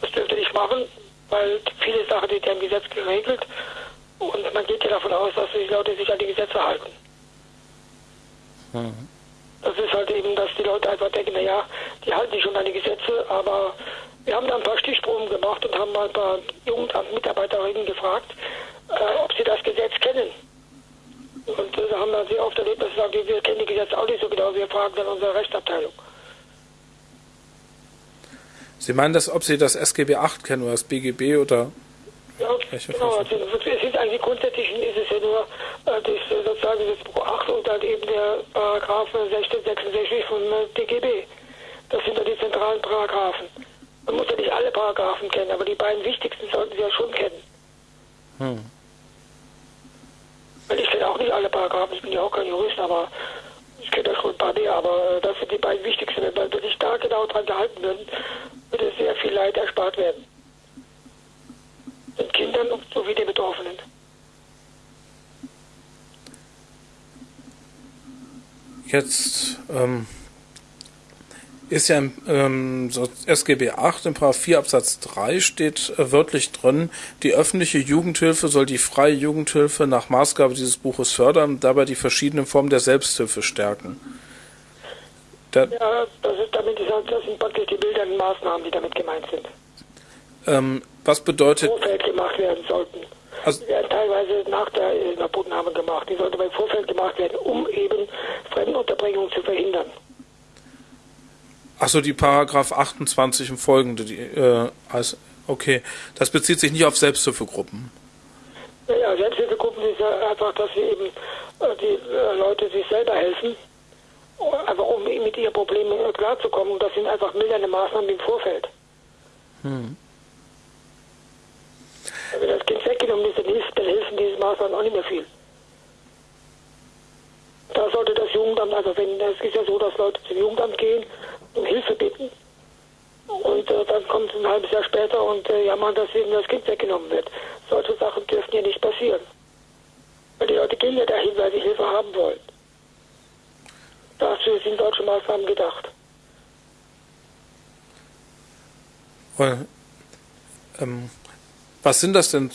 das dürfte nicht machen, weil viele Sachen sind ja im Gesetz geregelt und man geht ja davon aus, dass die Leute sich an die Gesetze halten. Mhm. Das ist halt eben, dass die Leute einfach denken, naja, die halten sich schon an die Gesetze, aber wir haben da ein paar Stichproben gemacht und haben mal ein paar Jugendamtmitarbeiterinnen gefragt, äh, ob sie das Gesetz kennen. Und äh, da haben wir sehr oft erlebt, dass sie sagen, wir kennen die Gesetze auch nicht so genau, wir fragen dann unsere Rechtsabteilung. Sie meinen das, ob Sie das SGB 8 kennen oder das BGB oder? Ja, genau. Also, es ist eigentlich grundsätzlich ist es ja nur äh, das, äh, sozusagen das Buch 8 und dann eben der Paragraph 1666 von äh, DGB. Das sind ja die zentralen Paragraphen. Man muss ja nicht alle Paragraphen kennen, aber die beiden wichtigsten sollten Sie ja schon kennen. Hm. Weil ich kenne auch nicht alle Paragraphen, ich bin ja auch kein Jurist, aber ich kenne da schon ein paar mehr, aber äh, das sind die beiden wichtigsten. Wenn wir sich da genau dran gehalten würden, würde sehr viel Leid erspart werden. Den Kindern sowie den Betroffenen. Jetzt ähm, ist ja im ähm, SGB 8 im Paragraph 4 Absatz 3 steht äh, wörtlich drin, die öffentliche Jugendhilfe soll die freie Jugendhilfe nach Maßgabe dieses Buches fördern und dabei die verschiedenen Formen der Selbsthilfe stärken. Da ja, das, ist damit, das sind praktisch die bildenden Maßnahmen, die damit gemeint sind. Ähm, was bedeutet... Vorfeld gemacht werden sollten. Also, die werden teilweise nach der Inhabnahme gemacht. Die sollten beim Vorfeld gemacht werden, um eben Fremdenunterbringung zu verhindern. Achso, die Paragraph 28 und folgende, die, äh, also, okay. Das bezieht sich nicht auf Selbsthilfegruppen. Ja, Selbsthilfegruppen ist ja einfach, dass sie eben äh, die äh, Leute sich selber helfen, einfach um mit ihren Problemen äh, klarzukommen. Und das sind einfach mildernde Maßnahmen im Vorfeld. Hm. Wenn das Kind weggenommen ist, dann, hilft, dann helfen diese Maßnahmen auch nicht mehr viel. Da sollte das Jugendamt, also wenn es ist ja so, dass Leute zum Jugendamt gehen um Hilfe bitten und äh, dann kommt es ein halbes Jahr später und äh, jammern, dass ihnen das Kind weggenommen wird. Solche Sachen dürfen ja nicht passieren. Weil die Leute gehen ja dahin, weil sie Hilfe haben wollen. Dafür sind solche Maßnahmen gedacht. Well, ähm, was sind das denn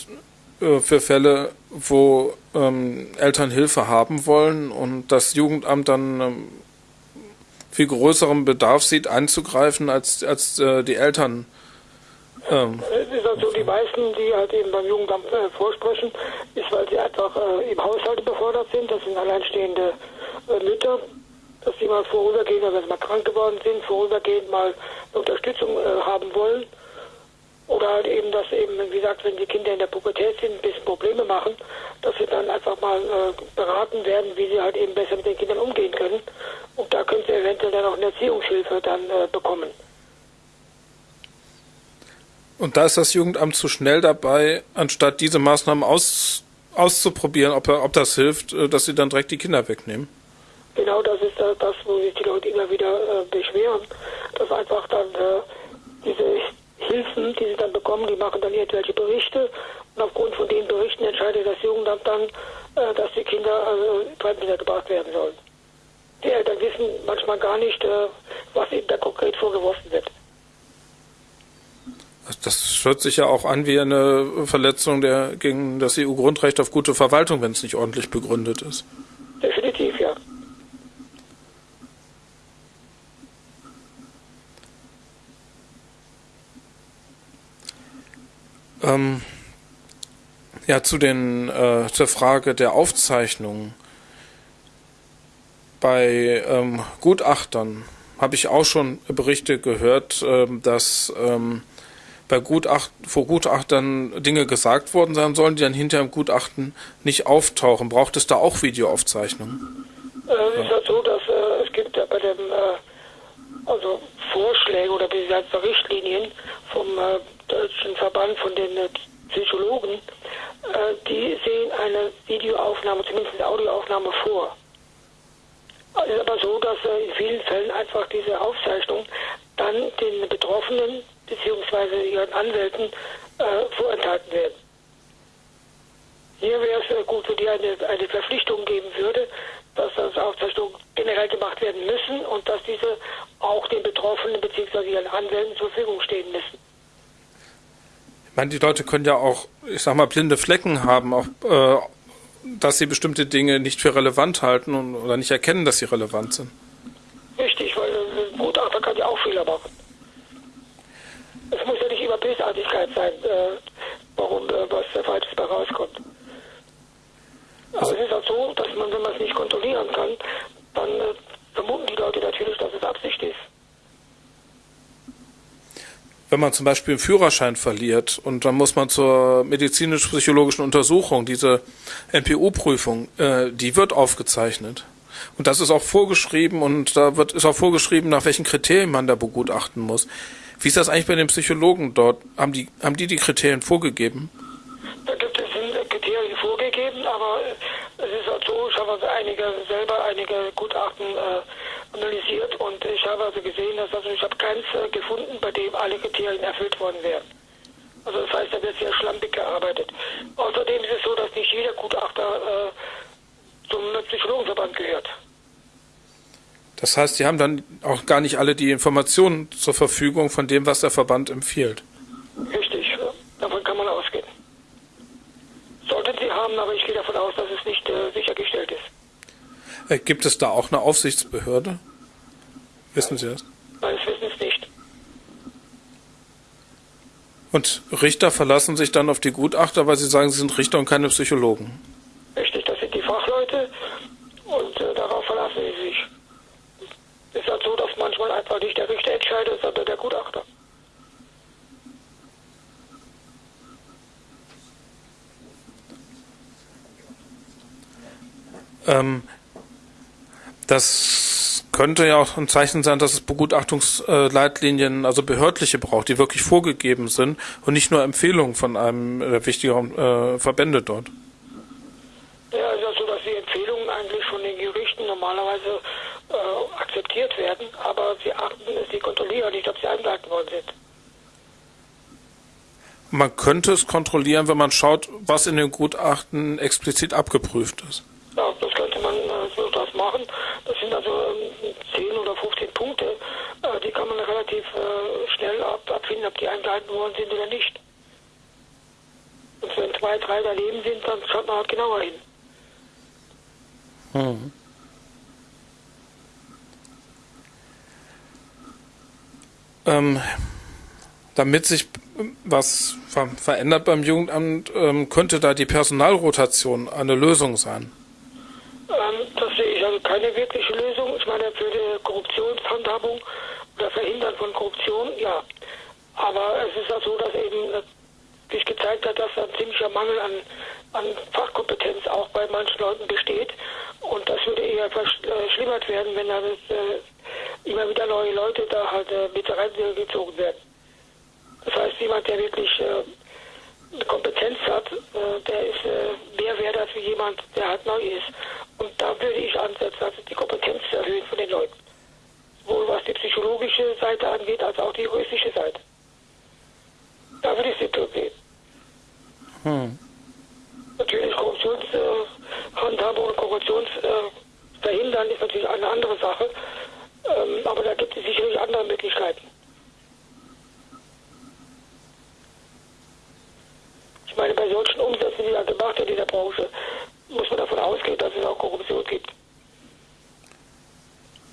äh, für Fälle, wo ähm, Eltern Hilfe haben wollen und das Jugendamt dann ähm, viel größeren Bedarf sieht, einzugreifen, als, als äh, die Eltern? Ähm. Es ist also die meisten, die halt eben beim Jugendamt äh, vorsprechen, ist, weil sie einfach äh, im Haushalt überfordert sind. Das sind alleinstehende äh, Mütter, dass sie mal vorübergehend, also wenn sie mal krank geworden sind, vorübergehend mal Unterstützung haben wollen. Oder halt eben, dass eben, wie gesagt, wenn die Kinder in der Pubertät sind, ein bisschen Probleme machen, dass sie dann einfach mal äh, beraten werden, wie sie halt eben besser mit den Kindern umgehen können. Und da können sie eventuell dann auch eine Erziehungshilfe dann äh, bekommen. Und da ist das Jugendamt zu schnell dabei, anstatt diese Maßnahmen aus, auszuprobieren, ob, ob das hilft, äh, dass sie dann direkt die Kinder wegnehmen. Genau, das ist äh, das, wo sich die Leute immer wieder äh, beschweren, dass einfach dann äh, diese Hilfen, die sie dann bekommen, die machen dann irgendwelche Berichte und aufgrund von den Berichten entscheidet das Jugendamt dann, äh, dass die Kinder also Fremdkinder gebracht werden sollen. Die Eltern wissen manchmal gar nicht, äh, was ihnen da konkret vorgeworfen wird. Das hört sich ja auch an wie eine Verletzung der, gegen das EU-Grundrecht auf gute Verwaltung, wenn es nicht ordentlich begründet ist. Definitiv, ja. Ähm, ja, zu den äh, zur Frage der Aufzeichnung. Bei ähm, Gutachtern habe ich auch schon Berichte gehört, ähm, dass ähm, bei Gutacht, vor Gutachtern Dinge gesagt worden sein sollen, die dann hinter im Gutachten nicht auftauchen. Braucht es da auch Videoaufzeichnungen? Äh, es ist ja so, dass äh, es gibt ja bei dem äh, also Vorschläge oder beziehungsweise Richtlinien vom äh, Deutschen Verband von den äh, Psychologen, äh, die sehen eine Videoaufnahme, zumindest eine Audioaufnahme vor. Es ist aber so, dass äh, in vielen Fällen einfach diese Aufzeichnung dann den Betroffenen bzw. ihren Anwälten äh, vorenthalten werden. Hier wäre es gut, wenn die eine, eine Verpflichtung geben würde, dass das Aufzeichnungen generell gemacht werden müssen und dass diese auch den Betroffenen bzw. ihren Anwälten zur Verfügung stehen müssen. Meine, die Leute können ja auch, ich sag mal, blinde Flecken haben, auch, äh, dass sie bestimmte Dinge nicht für relevant halten und, oder nicht erkennen, dass sie relevant sind. Richtig, weil ein Gutachter kann ja auch Fehler machen. Es muss ja nicht immer Bösartigkeit sein, äh, warum äh, was Falsches bei rauskommt. Aber also, es ist halt so, dass man, wenn man es nicht kontrollieren kann, dann äh, vermuten die Leute natürlich, dass es Absicht ist. Wenn man zum Beispiel einen Führerschein verliert und dann muss man zur medizinisch-psychologischen Untersuchung, diese NPU-Prüfung, äh, die wird aufgezeichnet. Und das ist auch vorgeschrieben und da wird, ist auch vorgeschrieben, nach welchen Kriterien man da begutachten muss. Wie ist das eigentlich bei den Psychologen dort? Haben die, haben die die Kriterien vorgegeben? Da gibt es Kriterien vorgegeben, aber es ist halt so, ich habe also einige selber einige Gutachten äh, analysiert und ich habe also gesehen, dass also ich habe keins äh, gefunden, bei dem alle Kriterien erfüllt worden wären. Also das heißt, da wird sehr schlampig gearbeitet. Außerdem ist es so, dass nicht jeder Gutachter äh, zum Psychologenverband gehört. Das heißt, Sie haben dann auch gar nicht alle die Informationen zur Verfügung von dem, was der Verband empfiehlt. Richtig, davon kann man ausgehen. Sollten Sie haben, aber ich gehe davon aus, dass es nicht äh, sichergestellt ist. Äh, gibt es da auch eine Aufsichtsbehörde? Wissen Sie das? Weiß ich es nicht. Und Richter verlassen sich dann auf die Gutachter, weil sie sagen, sie sind Richter und keine Psychologen. Richtig, das sind die Fachleute und äh, darauf verlassen sie sich. Ist halt so, dass manchmal einfach nicht der Richter entscheidet, sondern der Gutachter. Ähm, das könnte ja auch ein Zeichen sein, dass es Begutachtungsleitlinien, also behördliche braucht, die wirklich vorgegeben sind und nicht nur Empfehlungen von einem der wichtigeren äh, Verbände dort. Ja, also so, dass die Empfehlungen eigentlich von den Gerichten normalerweise äh, akzeptiert werden, aber sie achten, sie kontrollieren nicht, ob sie eingehalten worden sind. Man könnte es kontrollieren, wenn man schaut, was in den Gutachten explizit abgeprüft ist. Ja, das könnte man äh, so das machen. Das sind also ähm, 10 oder 15 Punkte. Äh, die kann man relativ äh, schnell ab, abfinden, ob die eingehalten worden sind oder nicht. Und wenn zwei, drei daneben sind, dann schaut man halt genauer hin. Hm. Ähm, damit sich was ver verändert beim Jugendamt, ähm, könnte da die Personalrotation eine Lösung sein? Ähm, das sehe ich also keine wirkliche Lösung. Ich meine, für die Korruptionshandhabung oder Verhindern von Korruption, ja. Aber es ist auch so, dass eben äh, sich gezeigt hat, dass ein ziemlicher Mangel an, an Fachkompetenz auch bei manchen Leuten besteht. Und das würde eher verschlimmert werden, wenn da das, äh, immer wieder neue Leute da halt äh, mit reingezogen werden. Das heißt, jemand, der wirklich äh, eine Kompetenz hat, äh, der ist äh, mehr wert als jemand, der halt neu ist. Und da würde ich ansetzen, also die Kompetenz zu erhöhen von den Leuten. Sowohl was die psychologische Seite angeht, als auch die juristische Seite. Da würde ich sie sehen. Hm. Natürlich Korruptionshandhabung äh, und Korruptionsverhindern äh, ist natürlich eine andere Sache. Ähm, aber da gibt es sicherlich andere Möglichkeiten. Ich meine, bei solchen Umsätzen, die da gemacht wird in der Branche, muss man davon ausgehen, dass es auch Korruption gibt.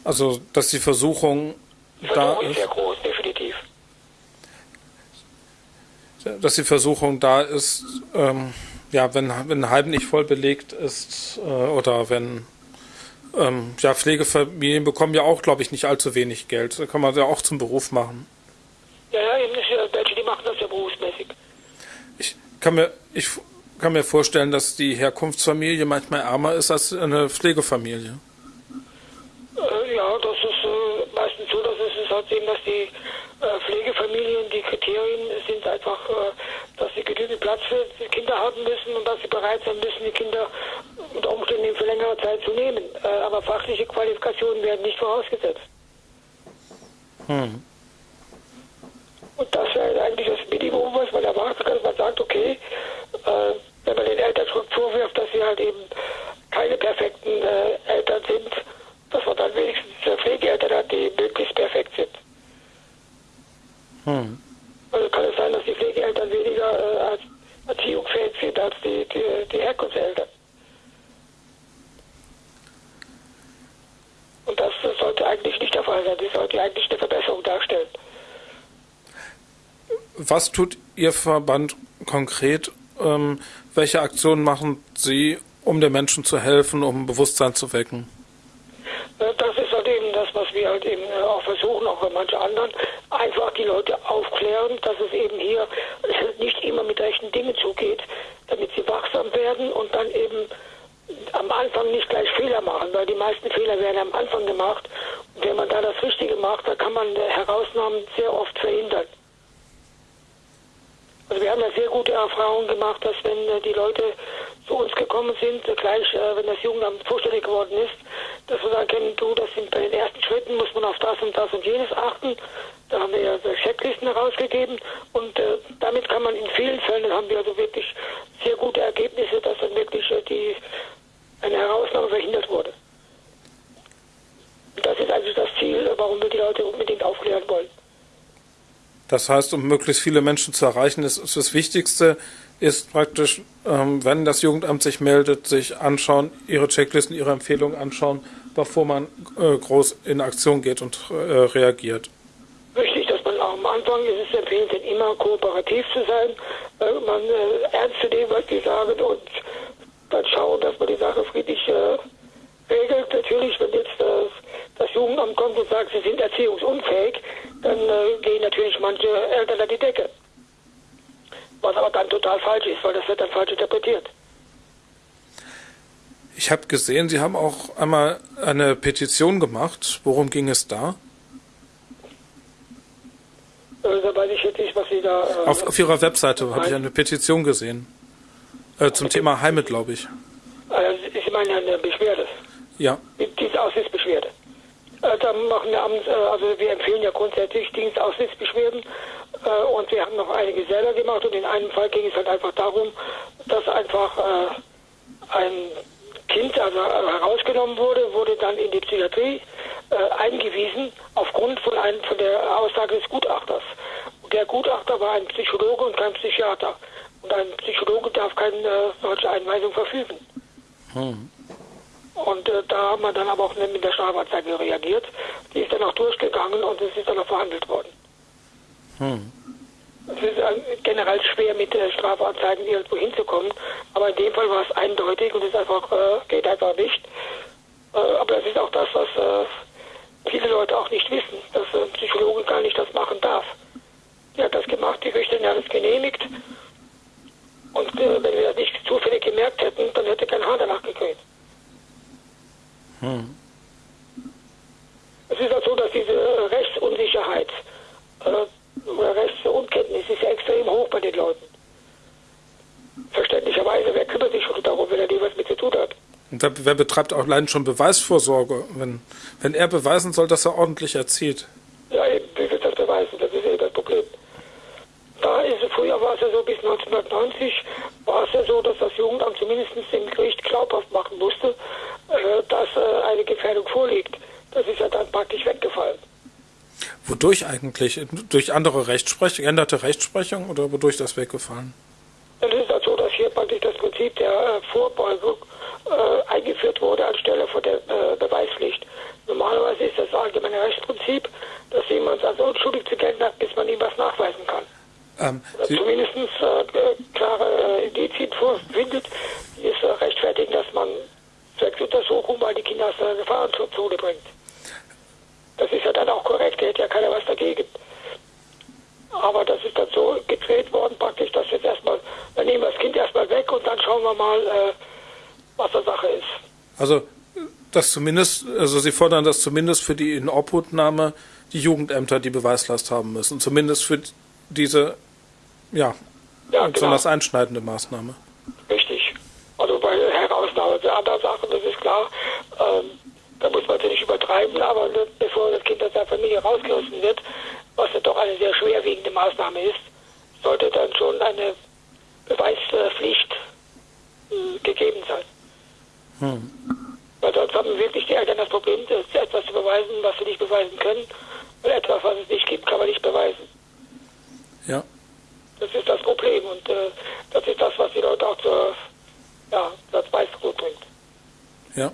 Also, dass die Versuchung, die Versuchung da ist. sehr groß, definitiv. Dass die Versuchung da ist, ähm, ja, wenn, wenn ein Heim nicht voll belegt ist äh, oder wenn ähm, ja, Pflegefamilien bekommen ja auch, glaube ich, nicht allzu wenig Geld. Da kann man ja auch zum Beruf machen. Ja, ja, eben welche, die machen das ja berufsmäßig kann mir, ich kann mir vorstellen, dass die Herkunftsfamilie manchmal ärmer ist als eine Pflegefamilie. Äh, ja, das ist äh, meistens so, dass es ist halt eben, dass die äh, Pflegefamilien, die Kriterien sind einfach, äh, dass sie genügend Platz für die Kinder haben müssen und dass sie bereit sein müssen, die Kinder unter Umständen für längere Zeit zu nehmen. Äh, aber fachliche Qualifikationen werden nicht vorausgesetzt. Hm. Und das wäre eigentlich das Minimum, was man erwarten kann. Sagt, okay, äh, wenn man den Eltern schon vorwirft, dass sie halt eben keine perfekten äh, Eltern sind, dass man dann wenigstens äh, Pflegeeltern hat, die möglichst perfekt sind. Hm. Also kann es sein, dass die Pflegeeltern weniger äh, als erziehungsfähig sind als die, die, die Herkunftseltern. Und das, das sollte eigentlich nicht der Fall sein. Das sollte eigentlich eine Verbesserung darstellen. Was tut Ihr Verband konkret? Ähm, welche Aktionen machen Sie, um den Menschen zu helfen, um Bewusstsein zu wecken? Äh, das ist halt eben das, was wir halt eben äh, auch versuchen, auch bei manchen anderen, einfach die Leute aufklären, dass es eben hier <laughs> nicht immer mit rechten Dingen zugeht, damit sie wachsam werden und dann eben am Anfang nicht gleich Fehler machen, weil die meisten Fehler werden am Anfang gemacht. Und wenn man da das Richtige macht, dann kann man Herausnahmen sehr oft verhindern. Also wir haben ja sehr gute Erfahrungen gemacht, dass wenn äh, die Leute zu uns gekommen sind, äh, gleich äh, wenn das Jugendamt vorstellig geworden ist, dass wir sagen können, du, das sind bei den ersten Schritten, muss man auf das und das und jenes achten. Da haben wir ja Checklisten herausgegeben und damit kann man in vielen Fällen, haben wir also wirklich sehr gute Ergebnisse, dass dann wirklich die, eine Herausnahme verhindert wurde. Und das ist eigentlich das Ziel, warum wir die Leute unbedingt aufklären wollen. Das heißt, um möglichst viele Menschen zu erreichen, ist, ist das Wichtigste, ist praktisch, ähm, wenn das Jugendamt sich meldet, sich anschauen, ihre Checklisten, ihre Empfehlungen anschauen, bevor man äh, groß in Aktion geht und äh, reagiert. Richtig, dass man auch am Anfang ist es empfehlenswert, immer kooperativ zu sein, äh, man äh, ernst zu nehmen, was die sagen und dann schauen, dass man die Sache friedlich äh, regelt. Natürlich, wenn jetzt äh, das Jugendamt kommt und sagt, sie sind erziehungsunfähig, dann äh, gehen natürlich manche Eltern an die Decke. Was aber dann total falsch ist, weil das wird dann falsch interpretiert. Ich habe gesehen, Sie haben auch einmal eine Petition gemacht. Worum ging es da? Äh, da weiß ich jetzt nicht, was Sie da. Äh, auf, auf Ihrer Webseite habe ich eine Petition gesehen. Äh, zum Thema Heime, glaube ich. Äh, Sie meinen eine Beschwerde? Ja. Dienstaussichtsbeschwerde. Äh, da machen wir abends, äh, also wir empfehlen ja grundsätzlich Dienstaussichtsbeschwerden äh, und wir haben noch einige selber gemacht und in einem Fall ging es halt einfach darum, dass einfach äh, ein Kind also herausgenommen wurde, wurde dann in die Psychiatrie äh, eingewiesen aufgrund von, einem, von der Aussage des Gutachters. Der Gutachter war ein Psychologe und kein Psychiater. Und ein Psychologe darf keine äh, solche Einweisung verfügen. Hm. Und äh, da haben wir dann aber auch mit der Strafanzeige reagiert. Die ist dann auch durchgegangen und es ist dann auch verhandelt worden. Hm. Es ist äh, generell schwer, mit äh, Strafanzeigen irgendwo hinzukommen, aber in dem Fall war es eindeutig und es einfach, äh, geht einfach nicht. Äh, aber das ist auch das, was äh, viele Leute auch nicht wissen, dass ein Psychologe gar nicht das machen darf. Die hat das gemacht, die Richterin hat es genehmigt. Und wenn wir das nicht zufällig gemerkt hätten, dann hätte kein Haar danach gekriegt. Hm. Es ist auch so, dass diese Rechtsunsicherheit äh, oder Rechtsunkenntnis ist extrem hoch bei den Leuten. Verständlicherweise, wer kümmert sich schon darum, wenn er nie was mit zu tun hat? Und wer, wer betreibt auch allein schon Beweisvorsorge, wenn, wenn er beweisen soll, dass er ordentlich erzieht? Ja, eben, wie wird das beweisen? Das ist eben das Problem. Da ist, früher war es ja so, bis 1990 war es ja so, dass das Jugendamt zumindest dem Gericht glaubhaft machen musste, dass äh, eine Gefährdung vorliegt. Das ist ja dann praktisch weggefallen. Wodurch eigentlich? Durch andere Rechtsprechung, geänderte Rechtsprechung oder wodurch das weggefallen? Es ist halt so, dass hier praktisch das Prinzip der äh, Vorbeugung äh, eingeführt wurde anstelle von der äh, Beweispflicht. Normalerweise ist das allgemeine Rechtsprinzip, dass jemand als unschuldig zu gelten hat, bis man ihm was nachweisen kann. Ähm, zumindest äh, klare äh, Indizien vorfindet, die es äh, rechtfertigen, dass man zwecks Untersuchung mal die Kinder aus der Gefahrenzone bringt. Das ist ja dann auch korrekt, da hätte ja keiner was dagegen. Aber das ist dann so gedreht worden, praktisch, dass jetzt erstmal, dann nehmen wir das Kind erstmal weg und dann schauen wir mal, äh, was der Sache ist. Also, das zumindest, also Sie fordern, dass zumindest für die Inobhutnahme die Jugendämter die Beweislast haben müssen. Zumindest für diese ja, ja besonders genau. einschneidende Maßnahme. Richtig. Also Herausnahme Sachen, das ist klar, ähm, da muss man es nicht übertreiben, aber bevor das Kind aus der Familie rausgerissen wird, was ja doch eine sehr schwerwiegende Maßnahme ist, sollte dann schon eine Beweispflicht äh, gegeben sein. Hm. Weil sonst haben wirklich die Eltern das Problem, etwas zu beweisen, was sie nicht beweisen können. Und etwas, was es nicht gibt, kann man nicht beweisen. Ja. Das ist das Problem und äh, das ist das, was die Leute auch zur, ja, das Weißbrot bringt. Ja.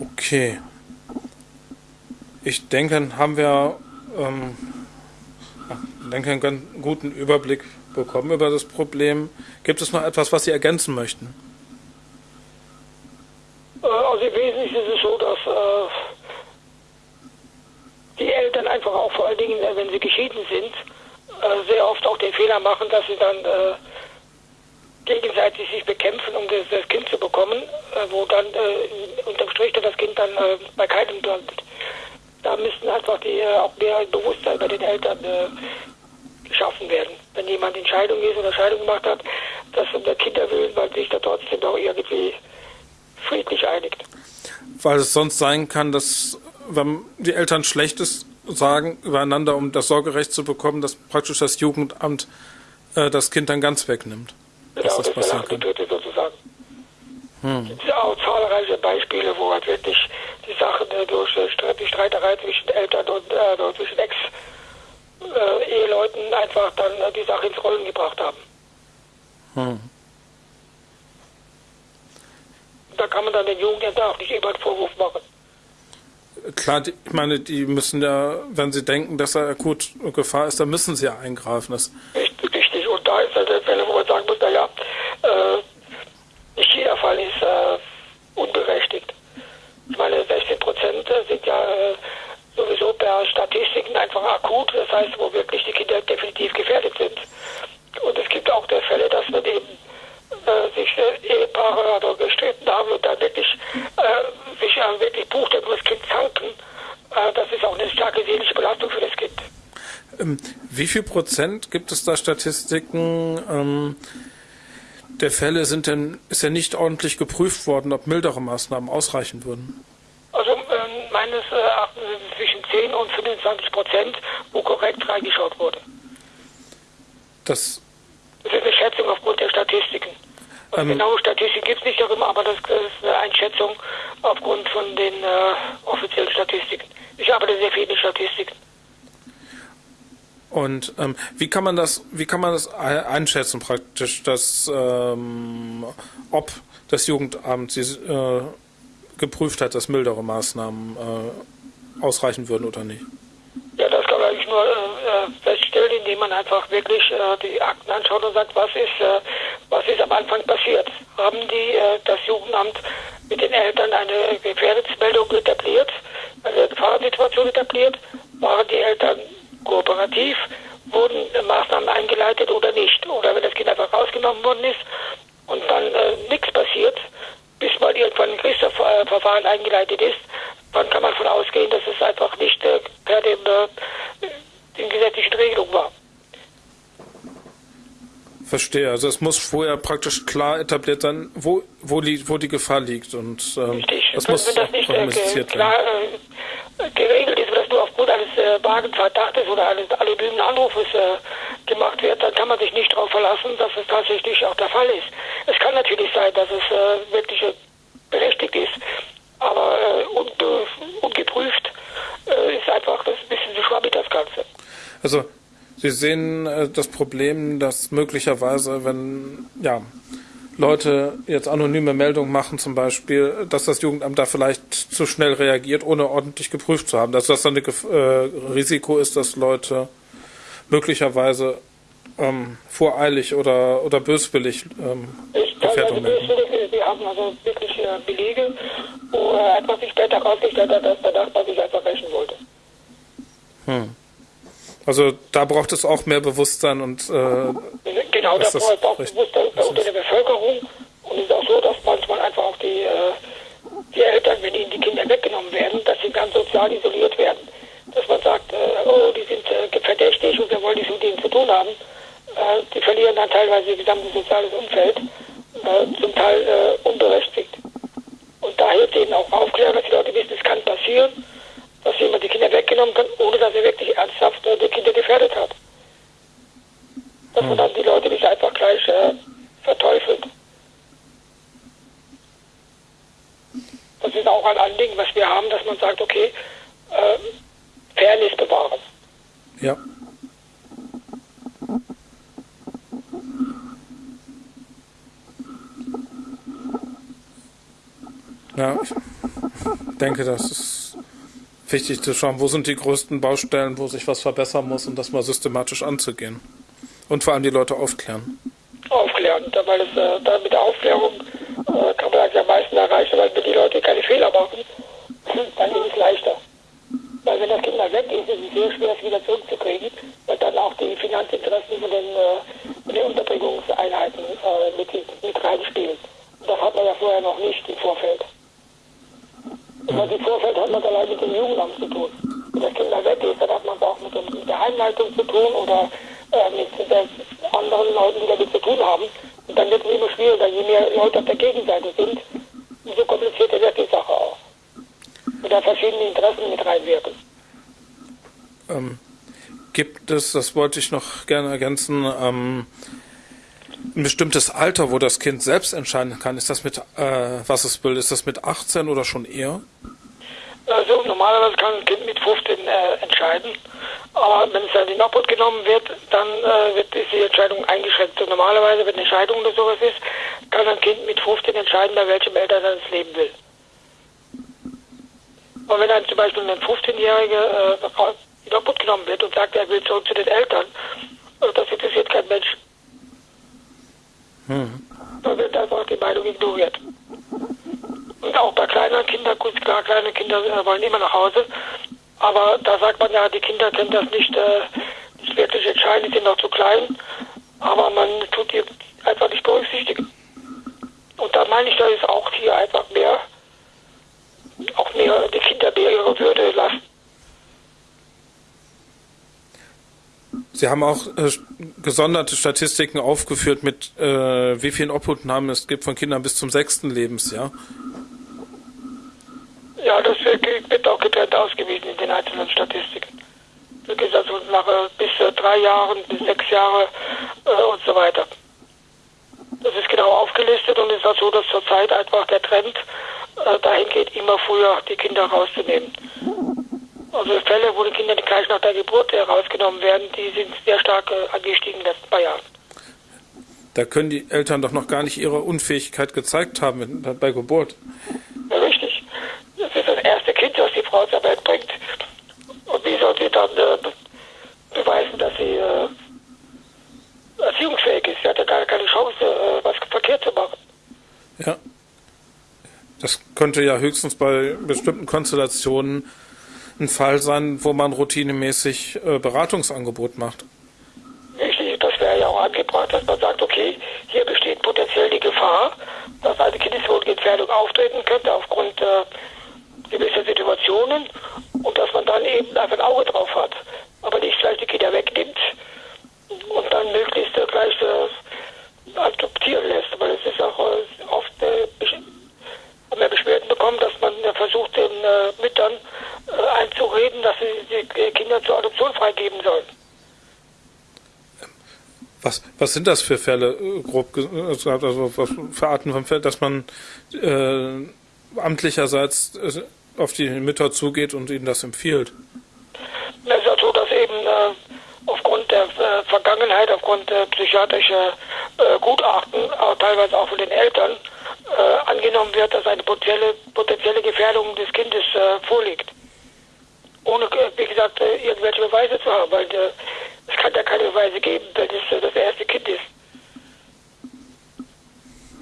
Okay. Ich denke, dann haben wir ähm, denke, einen ganz guten Überblick bekommen über das Problem. Gibt es noch etwas, was Sie ergänzen möchten? Äh, also im Wesentlichen ist es so, dass äh, einfach auch vor allen Dingen, äh, wenn sie geschieden sind, äh, sehr oft auch den Fehler machen, dass sie dann äh, gegenseitig sich bekämpfen, um das, das Kind zu bekommen, wo dann unterm Strich das Kind dann bei keinem landet. Da müssten einfach die, auch mehr Bewusstsein bei den Eltern geschaffen werden. Wenn jemand in Scheidung ist oder Scheidung gemacht hat, dass um der Kinder willen man sich da trotzdem noch irgendwie friedlich einigt. Weil es sonst sein kann, dass wenn die Eltern Schlechtes sagen übereinander, um das Sorgerecht zu bekommen, dass praktisch das Jugendamt äh, das Kind dann ganz wegnimmt. Genau, das, das passieren kann. sozusagen. Hm. Es gibt auch zahlreiche Beispiele, wo halt wirklich die Sachen äh, durch äh, die Streiterei zwischen Eltern und äh, zwischen Ex-Eheleuten äh, einfach dann die Sache ins Rollen gebracht haben. Hm. da kann man dann den Jugendlichen auch nicht immer einen Vorwurf machen. Klar, ich meine, die müssen ja, wenn sie denken, dass er akut Gefahr ist, dann müssen sie ja eingreifen. Das richtig, richtig. Und da ist halt der Fälle, wo man sagen muss, naja, äh, nicht jeder Fall ist äh, unberechtigt. Ich meine, 16 Prozent sind ja äh, sowieso per akut, das heißt, wo wirklich die Kinder definitiv gefährdet sind. Und es gibt auch der Fälle, dass man eben äh, sich äh, Ehepaare oder gestritten haben und dann wirklich äh, sich äh, wirklich buchstäblich um das Kind zanken. Äh, das ist auch eine starke seelische Belastung für das Kind. Ähm, wie viel Prozent gibt es da Statistiken ähm, der Fälle sind denn, ist ja nicht ordentlich geprüft worden, ob mildere Maßnahmen ausreichen würden? Also ähm, meines Erachtens äh, zwischen 10 und 25 Prozent, wo korrekt reingeschaut wurde. Das, das ist eine Schätzung aufgrund der Statistiken. Also ähm, genaue Statistiken gibt es nicht darüber, aber das, ist eine Einschätzung aufgrund von den äh, offiziellen Statistiken. Ich arbeite sehr viel. Und ähm, wie kann man das, wie kann man das einschätzen praktisch, dass ähm, ob das Jugendamt sie, äh, geprüft hat, dass mildere Maßnahmen äh, ausreichen würden oder nicht? Ja, das kann man eigentlich nur äh, feststellen, indem man einfach wirklich äh, die Akten anschaut und sagt, was ist, äh, was ist am Anfang passiert. Haben die äh, das Jugendamt mit den Eltern eine Gefährdungsmeldung etabliert, eine Gefahrensituation etabliert? Waren die Eltern kooperativ, wurden Maßnahmen eingeleitet oder nicht. Oder wenn das Kind einfach rausgenommen worden ist und dann äh, nichts passiert, bis mal irgendwann ein Gerichtsverfahren eingeleitet ist, dann kann man davon ausgehen, dass es einfach nicht äh, per dem, äh, den gesetzlichen Regelungen war. Verstehe. Also es muss vorher praktisch klar etabliert sein, wo, wo, li wo die Gefahr liegt. Und ähm, Richtig. das wenn, muss wenn das nicht äh, klar äh, geregelt ist, wenn das nur aufgrund eines äh, vagen Verdachtes oder eines anonymen Anrufes äh, gemacht wird, dann kann man sich nicht darauf verlassen, dass es tatsächlich auch der Fall ist. Es kann natürlich sein, dass es äh, wirklich äh, berechtigt ist, aber äh, unbe ungeprüft ist einfach das ein bisschen zu schwammig das Ganze. Also Sie sehen äh, das Problem, dass möglicherweise, wenn ja, Leute jetzt anonyme Meldungen machen, zum Beispiel, dass das Jugendamt da vielleicht zu schnell reagiert, ohne ordentlich geprüft zu haben. Dass das dann ein äh, Risiko ist, dass Leute möglicherweise ähm, voreilig oder, oder böswillig ähm, ich Gefährdung melden. Wir haben also wirklich äh, Belege, wo äh, etwas sich später herausgestellt hat, dass der Nachbar sich einfach rächen wollte. Hm. Also da braucht es auch mehr Bewusstsein und äh, genau, da braucht auch Bewusstsein unter der Bevölkerung und es ist auch so, dass manchmal einfach auch die, äh, die Eltern, wenn ihnen die Kinder weggenommen werden, dass sie ganz sozial isoliert werden. Dass man sagt, äh, oh, die sind äh, verdächtig und wir wollen nichts mit ihnen zu tun haben. Äh, die verlieren dann teilweise ihr gesamtes soziales Umfeld, äh, zum Teil äh, unberechtigt. Und da hilft eben auch Aufklärung, dass die Leute wissen, es kann passieren dass jemand die Kinder weggenommen kann, ohne dass er wirklich ernsthaft äh, die Kinder gefährdet hat. Dass man dann die Leute nicht einfach gleich äh, verteufelt. Das ist auch ein Anliegen, was wir haben, dass man sagt, okay, äh, Fairness bewahren. Ja. Ja, ich denke, das ist wichtig zu schauen, wo sind die größten Baustellen, wo sich was verbessern muss und das mal systematisch anzugehen. Und vor allem die Leute aufklären. Aufklären, weil es äh, mit der Aufklärung äh, kann man eigentlich am meisten erreichen, weil wenn die Leute keine Fehler machen, <laughs> dann ist es leichter. Weil wenn das Kind mal weg ist, ist es sehr schwer, es wieder zurückzukriegen, weil dann auch die Finanzinteressen von den, äh, den Unterbringungseinheiten äh, mit, mit reinspielen. Und das hat man ja vorher noch nicht im Vorfeld. Was im Vorfeld hat man allein mit dem Jugendamt zu tun. Wenn das Kind da weg ist, dann hat man es auch mit, dem, mit der Heimleitung zu tun oder äh, mit anderen Leuten, die damit zu tun haben. Und dann wird es immer schwieriger. Je mehr Leute auf der Gegenseite sind, umso komplizierter wird die Sache auch. Und da verschiedene Interessen mit reinwirken. Ähm, gibt es, das wollte ich noch gerne ergänzen, ähm, ein bestimmtes Alter, wo das Kind selbst entscheiden kann? Ist das mit, äh, was es will, ist das mit 18 oder schon eher? Also normalerweise kann ein Kind mit 15 äh, entscheiden, aber wenn es dann in Obhut genommen wird, dann äh, wird die Entscheidung eingeschränkt. Und normalerweise, wenn eine Scheidung oder sowas ist, kann ein Kind mit 15 entscheiden, bei welchem Eltern er das leben will. Aber wenn dann zum Beispiel ein 15-Jähriger äh, in Obhut genommen wird und sagt, er will zurück zu den Eltern, äh, das interessiert kein Mensch. Hm. Da wird einfach die Meinung ignoriert. Und auch bei kleinen Kindern, gut klar, kleine Kinder äh, wollen immer nach Hause, Aber da sagt man ja, die Kinder können das nicht, äh, nicht wirklich entscheiden, die sind noch zu klein. Aber man tut die einfach nicht berücksichtigen. Und da meine ich, da ist auch hier einfach mehr, auch mehr die Kinder mehr ihre Würde lassen. Sie haben auch äh, gesonderte Statistiken aufgeführt, mit äh, wie vielen Obhutnahmen es gibt von Kindern bis zum sechsten Lebensjahr. Ja, das wird auch getrennt ausgewiesen in den einzelnen Statistiken. Das geht also nach äh, bis drei Jahren, bis sechs Jahre äh, und so weiter. Das ist genau aufgelistet und es ist auch so, dass zurzeit einfach der Trend äh, dahin geht, immer früher die Kinder rauszunehmen. Also Fälle, wo die Kinder gleich nach der Geburt herausgenommen werden, die sind sehr stark äh, angestiegen in den letzten paar Jahren. Da können die Eltern doch noch gar nicht ihre Unfähigkeit gezeigt haben bei Geburt. Ja, richtig. Das ist das erste Kind, das die Frau zur Welt bringt. Und wie soll sie dann äh, beweisen, dass sie äh, erziehungsfähig ist? Sie hat ja gar keine Chance, äh, was verkehrt zu machen. Ja. Das könnte ja höchstens bei bestimmten Konstellationen ein Fall sein, wo man routinemäßig äh, Beratungsangebot macht. Richtig, das wäre ja auch angebracht, dass man sagt, okay, hier besteht potenziell die Gefahr, dass eine Kindeswohlgefährdung auftreten könnte aufgrund äh, gewisser Situationen und dass man dann eben einfach ein Auge drauf hat, aber nicht gleich die Kinder wegnimmt und dann möglichst gleich äh, adoptieren lässt, weil es ist auch äh, oft äh, wir Beschwerden bekommen, dass man äh, versucht, den äh, Müttern äh, einzureden, dass sie die Kinder zur Adoption freigeben sollen. Was, was sind das für Fälle, grob gesagt, also was für Arten von Fällen, dass man äh, amtlicherseits auf die Mütter zugeht und ihnen das empfiehlt? Es ist ja so, dass eben äh, aufgrund der äh, Vergangenheit, aufgrund der psychiatrischer äh, Gutachten, auch teilweise auch von den Eltern, äh, angenommen wird, dass eine potenzielle, potenzielle Gefährdung des Kindes äh, vorliegt ohne, äh, wie gesagt, äh, irgendwelche Beweise zu haben, weil äh, es kann ja keine Beweise geben, wenn es das erste Kind ist.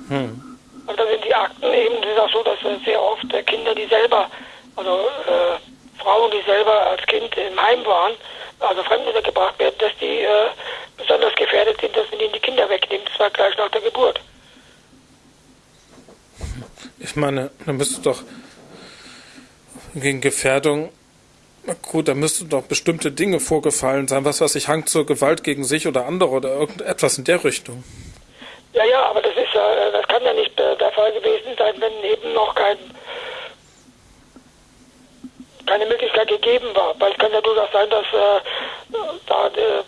Hm. Und da sind die Akten eben, es ist auch so, dass sehr oft Kinder, die selber, also äh, Frauen, die selber als Kind im Heim waren, also Fremdmutter gebracht werden, dass die äh, besonders gefährdet sind, dass man ihnen die Kinder wegnimmt, zwar gleich nach der Geburt. Ich meine, dann müsste doch gegen Gefährdung gut, da müssten doch bestimmte Dinge vorgefallen sein, was weiß ich, Hang zur Gewalt gegen sich oder andere oder irgendetwas in der Richtung. Ja, ja, aber das ist ja, das kann ja nicht äh, der Fall gewesen sein, wenn eben noch kein, keine Möglichkeit gegeben war. Weil es kann ja durchaus sein, dass äh, da äh,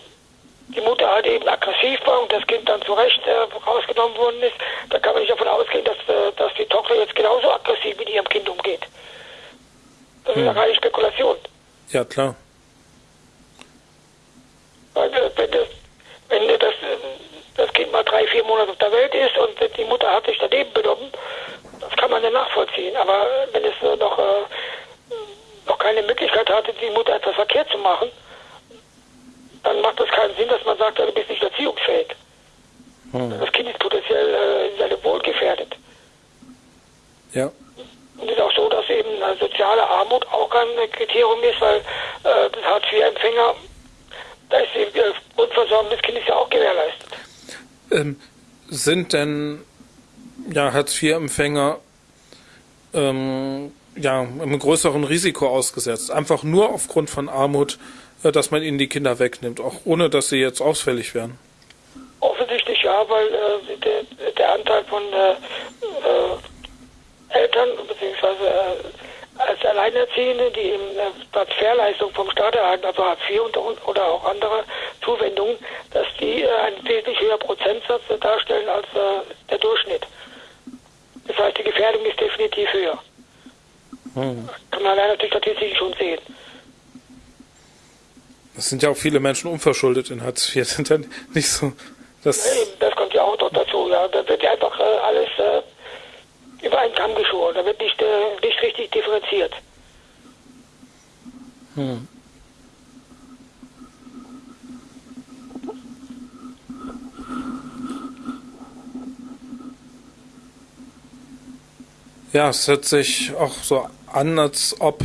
die Mutter halt eben aggressiv war und das Kind dann zu Recht äh, rausgenommen worden ist. Da kann man nicht davon ausgehen, dass, äh, dass die Tochter jetzt genauso aggressiv mit ihrem Kind umgeht. Das hm. ist ja keine Spekulation. Ja, klar. Weil wenn das, wenn das, das Kind mal drei, vier Monate auf der Welt ist und die Mutter hat sich daneben benommen, das kann man ja nachvollziehen. Aber wenn es noch, äh, noch keine Möglichkeit hatte, die Mutter etwas verkehrt zu machen, dann macht das keinen Sinn, dass man sagt, du bist nicht erziehungsfähig. Hm. Das Kind ist potenziell äh, in seinem Wohl gefährdet. Ja. Und es ist auch so, dass eben soziale Armut auch kein Kriterium ist, weil äh, das Hartz-IV-Empfänger, da ist die Grundversorgung des Kindes ja auch gewährleistet. Ähm, sind denn ja, Hartz-IV-Empfänger ähm, ja, einem größeren Risiko ausgesetzt? Einfach nur aufgrund von Armut, äh, dass man ihnen die Kinder wegnimmt, auch ohne dass sie jetzt ausfällig werden? Offensichtlich ja, weil äh, der, der, Anteil von äh, äh Eltern bzw. Als Alleinerziehende, die eben äh, Transferleistung vom Staat erhalten, also Hartz IV und, oder auch andere Zuwendungen, dass die äh, einen wesentlich höheren Prozentsatz darstellen als äh, der Durchschnitt. Das heißt, die Gefährdung ist definitiv höher. Hm. Kann man allein natürlich statistisch schon sehen. Es sind ja auch viele Menschen unverschuldet in Hartz IV, <laughs> sind ja nicht so. Das, das kommt ja auch noch dazu, ja. Da wird ja einfach äh, alles äh, über einen Kamm geschoren. Da wird nicht, äh, nicht richtig differenziert. Hm. Ja, es hört sich auch so an, als ob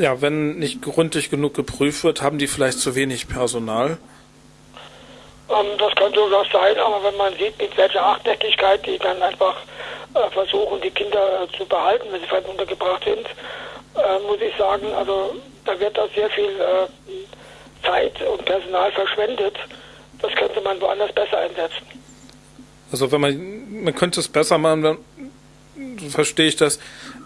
ja, wenn nicht gründlich genug geprüft wird, haben die vielleicht zu wenig Personal? Ähm, das kann durchaus sein, aber wenn man sieht, mit welcher Hartnäckigkeit die dann einfach versuchen, die Kinder zu behalten, wenn sie vielleicht untergebracht sind, äh, muss ich sagen, also da wird da sehr viel äh, Zeit und Personal verschwendet. Das könnte man woanders besser einsetzen. Also wenn man, man könnte es besser machen, dann verstehe ich das,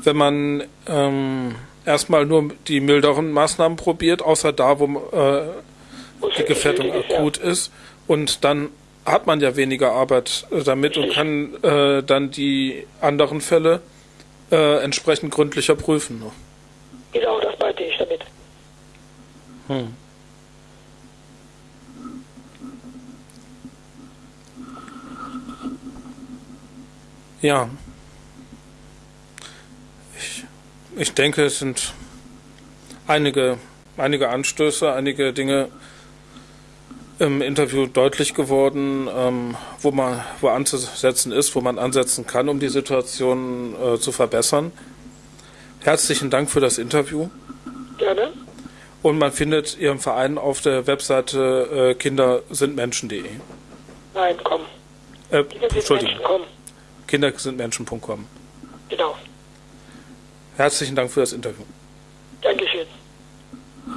wenn man ähm, erstmal nur die milderen Maßnahmen probiert, außer da, wo äh, die Gefährdung akut ist. Und dann hat man ja weniger Arbeit äh, damit und kann äh, dann die anderen Fälle äh, entsprechend gründlicher prüfen. Ne? Genau, das meinte ich damit. Hm. Ja. Ich, ich denke, es sind einige, einige Anstöße, einige Dinge im Interview deutlich geworden, ähm, wo man wo anzusetzen ist, wo man ansetzen kann, um die Situation äh, zu verbessern. Herzlichen Dank für das Interview. Gerne. Und man findet Ihren Verein auf der Webseite äh, kindersindmenschen.de. Nein, komm. Äh, Entschuldigung. Menschen, kindersindmenschen.com. Genau. Herzlichen Dank für das Interview.